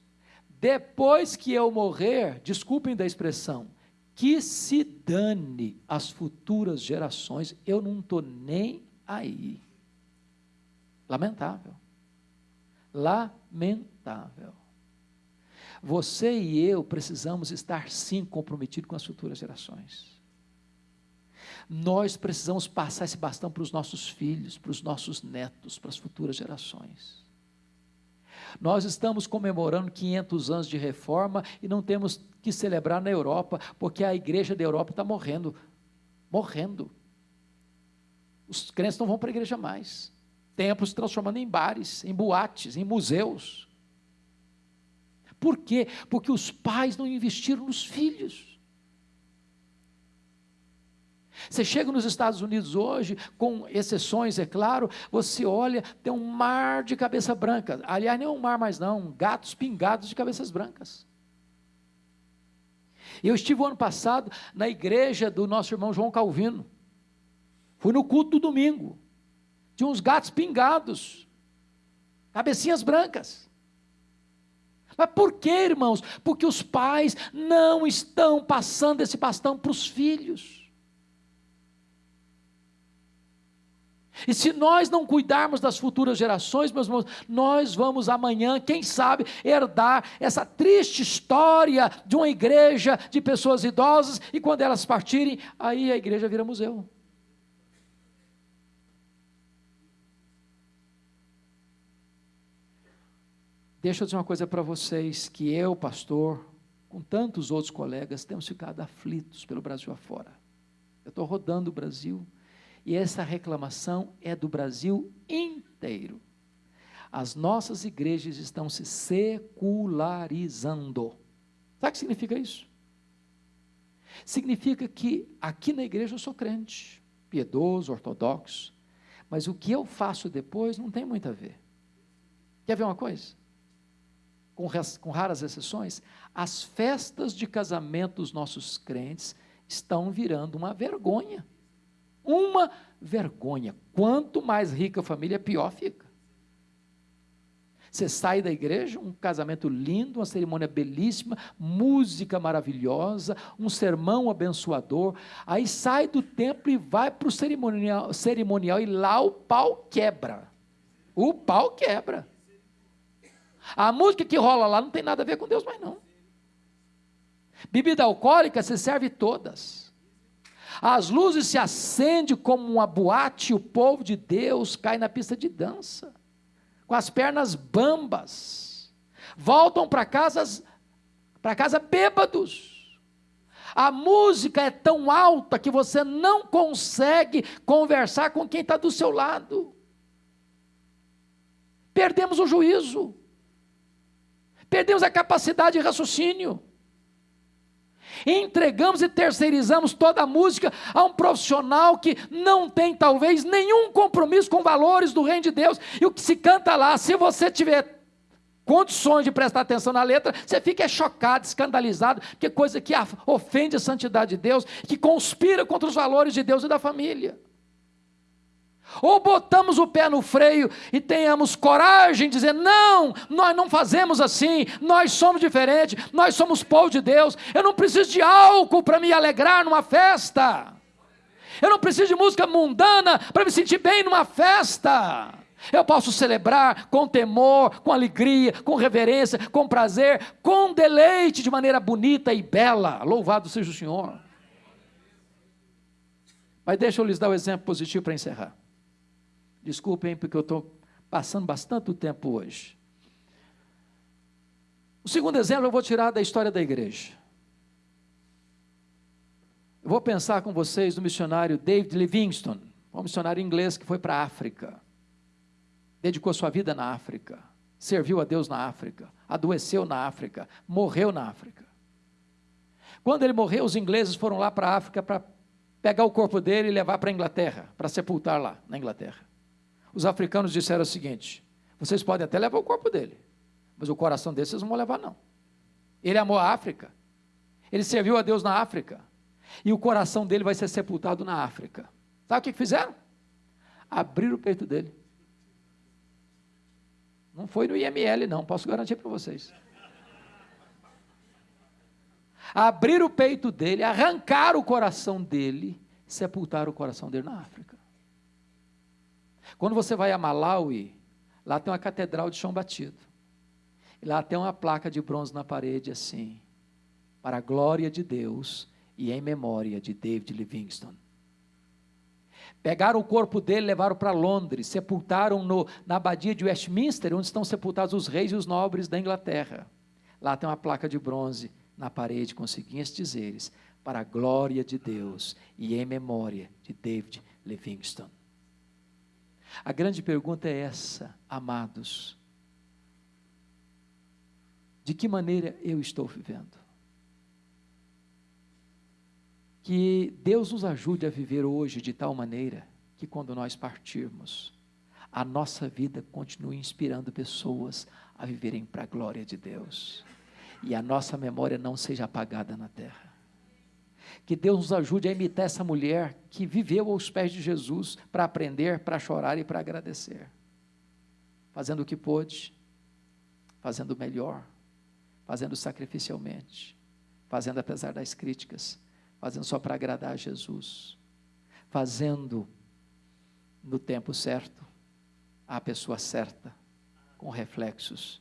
Depois que eu morrer, desculpem da expressão, que se dane as futuras gerações, eu não estou nem aí. Lamentável. Lamentável. Você e eu precisamos estar sim comprometidos com as futuras gerações. Nós precisamos passar esse bastão para os nossos filhos, para os nossos netos, para as futuras gerações. Nós estamos comemorando 500 anos de reforma e não temos que celebrar na Europa, porque a igreja da Europa está morrendo. Morrendo. Os crentes não vão para a igreja mais. Templos se transformando em bares, em boates, em museus. Por quê? Porque os pais não investiram nos filhos. Você chega nos Estados Unidos hoje, com exceções, é claro, você olha, tem um mar de cabeça branca. Aliás, nem um mar mais não, gatos pingados de cabeças brancas. Eu estive o ano passado na igreja do nosso irmão João Calvino. Fui no culto do domingo. Tinha uns gatos pingados, cabecinhas brancas. Mas por que, irmãos? Porque os pais não estão passando esse bastão para os filhos. E se nós não cuidarmos das futuras gerações, meus irmãos, nós vamos amanhã, quem sabe, herdar essa triste história de uma igreja de pessoas idosas, e quando elas partirem, aí a igreja vira museu. Deixa eu dizer uma coisa para vocês: que eu, pastor, com tantos outros colegas, temos ficado aflitos pelo Brasil afora. Eu estou rodando o Brasil e essa reclamação é do Brasil inteiro. As nossas igrejas estão se secularizando. Sabe o que significa isso? Significa que aqui na igreja eu sou crente, piedoso, ortodoxo, mas o que eu faço depois não tem muito a ver. Quer ver uma coisa? Com, com raras exceções, as festas de casamento dos nossos crentes estão virando uma vergonha. Uma vergonha. Quanto mais rica a família, pior fica. Você sai da igreja, um casamento lindo, uma cerimônia belíssima, música maravilhosa, um sermão abençoador. Aí sai do templo e vai para o cerimonial, cerimonial e lá o pau quebra. O pau quebra. A música que rola lá não tem nada a ver com Deus mais não. Bebida alcoólica, você serve todas. As luzes se acendem como uma boate o povo de Deus cai na pista de dança, com as pernas bambas. Voltam para casa para casa bêbados. A música é tão alta que você não consegue conversar com quem está do seu lado. Perdemos o juízo. Perdemos a capacidade de raciocínio entregamos e terceirizamos toda a música a um profissional que não tem talvez nenhum compromisso com valores do reino de Deus. E o que se canta lá, se você tiver condições de prestar atenção na letra, você fica chocado, escandalizado, que coisa que ofende a santidade de Deus, que conspira contra os valores de Deus e da família. Ou botamos o pé no freio e tenhamos coragem de dizer: não, nós não fazemos assim, nós somos diferentes, nós somos povo de Deus. Eu não preciso de álcool para me alegrar numa festa, eu não preciso de música mundana para me sentir bem numa festa. Eu posso celebrar com temor, com alegria, com reverência, com prazer, com deleite, de maneira bonita e bela. Louvado seja o Senhor. Mas deixa eu lhes dar o um exemplo positivo para encerrar. Desculpem, porque eu estou passando bastante tempo hoje. O segundo exemplo eu vou tirar da história da igreja. Eu vou pensar com vocês no missionário David Livingstone, um missionário inglês que foi para a África. Dedicou sua vida na África, serviu a Deus na África, adoeceu na África, morreu na África. Quando ele morreu, os ingleses foram lá para a África para pegar o corpo dele e levar para a Inglaterra, para sepultar lá na Inglaterra os africanos disseram o seguinte: vocês podem até levar o corpo dele, mas o coração dele vocês não vão levar, não. Ele amou a África, ele serviu a Deus na África, e o coração dele vai ser sepultado na África. Sabe o que fizeram? Abriram o peito dele. Não foi no IML, não, posso garantir para vocês. Abriram o peito dele, arrancaram o coração dele, sepultaram o coração dele na África. Quando você vai a Malawi, lá tem uma catedral de chão batido. E lá tem uma placa de bronze na parede assim: para a glória de Deus e em memória de David Livingstone. Pegaram o corpo dele, levaram para Londres, sepultaram no, na abadia de Westminster, onde estão sepultados os reis e os nobres da Inglaterra. Lá tem uma placa de bronze na parede com os seguintes dizeres: para a glória de Deus e em memória de David Livingstone. A grande pergunta é essa, amados: de que maneira eu estou vivendo? Que Deus nos ajude a viver hoje de tal maneira que quando nós partirmos, a nossa vida continue inspirando pessoas a viverem para a glória de Deus e a nossa memória não seja apagada na terra. Que Deus nos ajude a imitar essa mulher que viveu aos pés de Jesus para aprender, para chorar e para agradecer. Fazendo o que pôde, fazendo melhor, fazendo sacrificialmente, fazendo apesar das críticas, fazendo só para agradar a Jesus, fazendo no tempo certo, a pessoa certa, com reflexos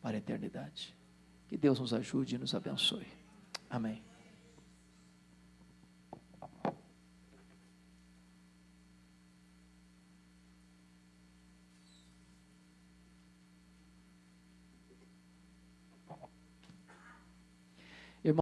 para a eternidade. Que Deus nos ajude e nos abençoe. Amém.